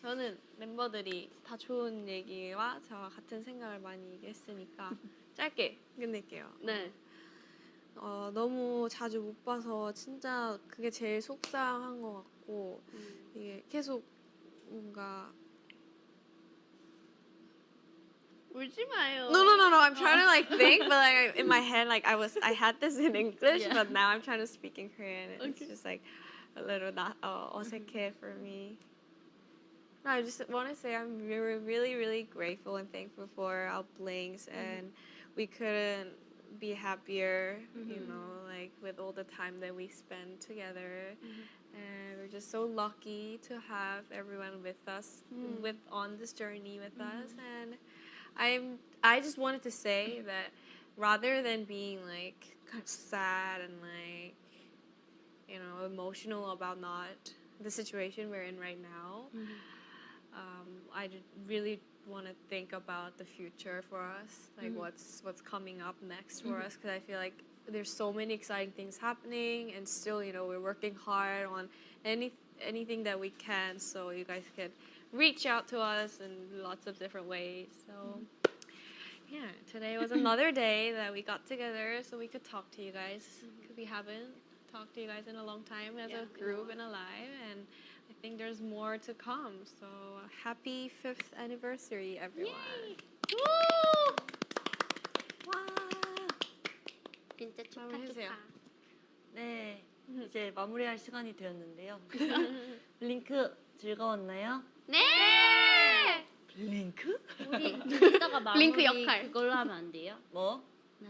저는 멤버들이 다 좋은 얘기와 저와 같은 생각을 많이 얘기했으니까 [LAUGHS] 짧게 끝낼게요. 네. 어, 너무 자주 못 봐서 진짜 그게 제일 속상한 것 같고 이게 계속 뭔가 울지 마요. No, no, no, no. I'm trying to like think, but like in my head, like I was, I had this in English, Yeah. but now I'm trying to speak in Korean. and It's Okay. just like a little not uh, 어색해 for me. No, I just want to say I'm really, really, really grateful and thankful for our blinks, and we couldn't be happier. You mm-hmm. know, like with all the time that we spend together, mm-hmm. and we're just so lucky to have everyone with us, mm. with on this journey with mm-hmm. us, and. I'm I just wanted to say that rather than being like kind of sad and like you know emotional about not the situation we're in right now, um, I really want to think about the future for us, like mm-hmm. what's what's coming up next for mm-hmm. us, because I feel like there's so many exciting things happening, and still you know we're working hard on any anything that we can, so you guys can reach out to us in lots of different ways. So, mm-hmm. yeah, today was another day that we got together so we could talk to you guys. Because we haven't talked to you guys in a long time as a group and alive. And think there's more to come. So, happy fifth anniversary, everyone. 진짜 축하 해주세요. 축하. 네. 이제 마무리할 시간이 되었는데요. [LAUGHS] 블링크 즐거웠나요? 네. 블링크? 우리 [LAUGHS] 이따가 마무리 블링크 역할. 그걸로 하면 안 돼요? 뭐?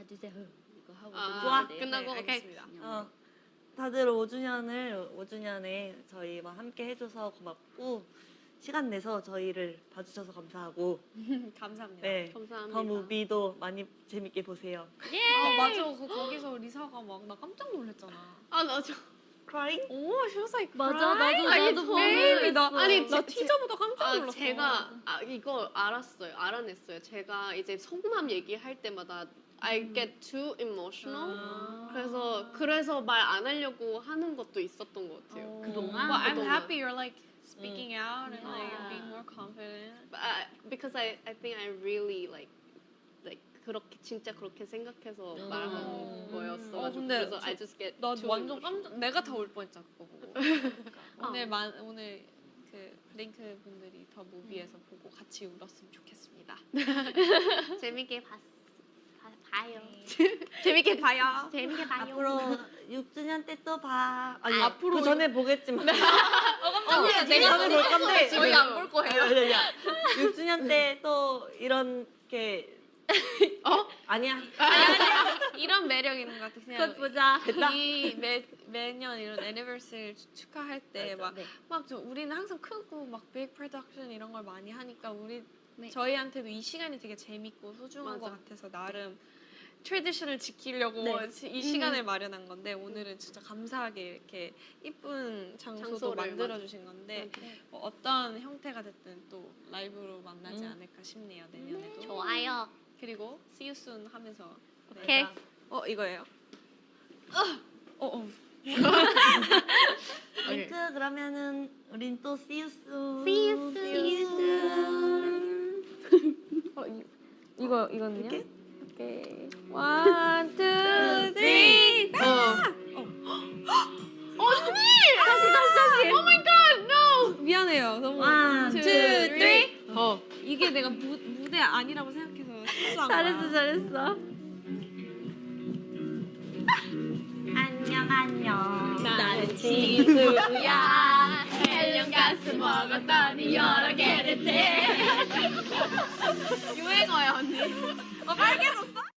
둘셋 이거 하고 아, 돼요? 끝나고 네, 오케이. 알겠습니다. 어, 다들 5주년을 5주년에 저희와 함께 해줘서 고맙고 시간 내서 저희를 봐주셔서 감사하고 [LAUGHS] 감사합니다. 네, 감사합니다. The Movie도 많이 재밌게 보세요. 아, 맞아. 그, 거기서 리사가 막 나 깜짝 놀랐잖아. 아, 나 저, Crying? 오, she was like, 맞아 crying. 나도 아니, 나도 baby, 나. 아니, 나 제- 티저보다 깜짝 아, 놀랐어. 제가 아, 이거 알았어요. 알아냈어요. 제가 이제 속마음 얘기할 때마다 I get too emotional. 그래서 그래서 말 안 하려고 하는 것도 있었던 것 같아요. 그동안? Well, I'm 그동안. happy you're like speaking out and like Yeah. being more confident. But I, because I I think I really like like 그렇게 진짜 그렇게 생각해서 말하는 거였어. 어, 근데 그래서 저- I just get 나 too 완전 emotional. 깜짝 내가 더울 뻔했잖아 그거 보고. 아. 오늘 만 오늘 그 블링크 분들이 더 무비에서 보고 같이 울었으면 좋겠습니다. 재밌게 봤, 봐, 봐요. [LAUGHS] 재밌게 봐요. 재밌게 봐요. 앞으로 6주년 때 또 봐. 아니 아, 앞으로 그 전에 보겠지만. 깜짝이야. 어, 내가 볼 건데. 저희 안 볼 거예요. 아니, 아니야. 6주년 때 또 이렇게 어? 아니야. 이런 매력 있는 것 같아. 그냥 곧 보자. 이 매, 매년 이런 애니버스를 축하할 때막 네. 막저 우리는 항상 크고 막 빅 프로덕션 이런 걸 많이 하니까 우리 네. 저희한테도 이 시간이 되게 재밌고 소중한 맞아. 것 같아서 나름 트레디션을 지키려고 네. 이 시간을 마련한 건데 오늘은 진짜 감사하게 이렇게 이쁜 장소도 만들어 주신 건데 네. 뭐 어떤 형태가 됐든 또 라이브로 만나지 음. 않을까 싶네요 내년에도 좋아요. 그리고 See You Soon 하면서 네. 오케이. 어 이거예요 어, 어. 링크 그러면은 우린 또 see you soon. See you soon. 어, 이, 이거 이거는요? 이렇게? 오케이. One, two, three. 다시 다시 다시. Oh my god, no. 미안해요. 너무. One, two, two, three. 어. 이게 내가 무, 무대 아니라고 생각해서 실수한 잘했어. 잘했어. 안녕 안녕. 나는 지수야. 헬륨 가스 먹었더니 여러 개를 째. [LAUGHS] 유행어야 언니. 어 빨개졌어?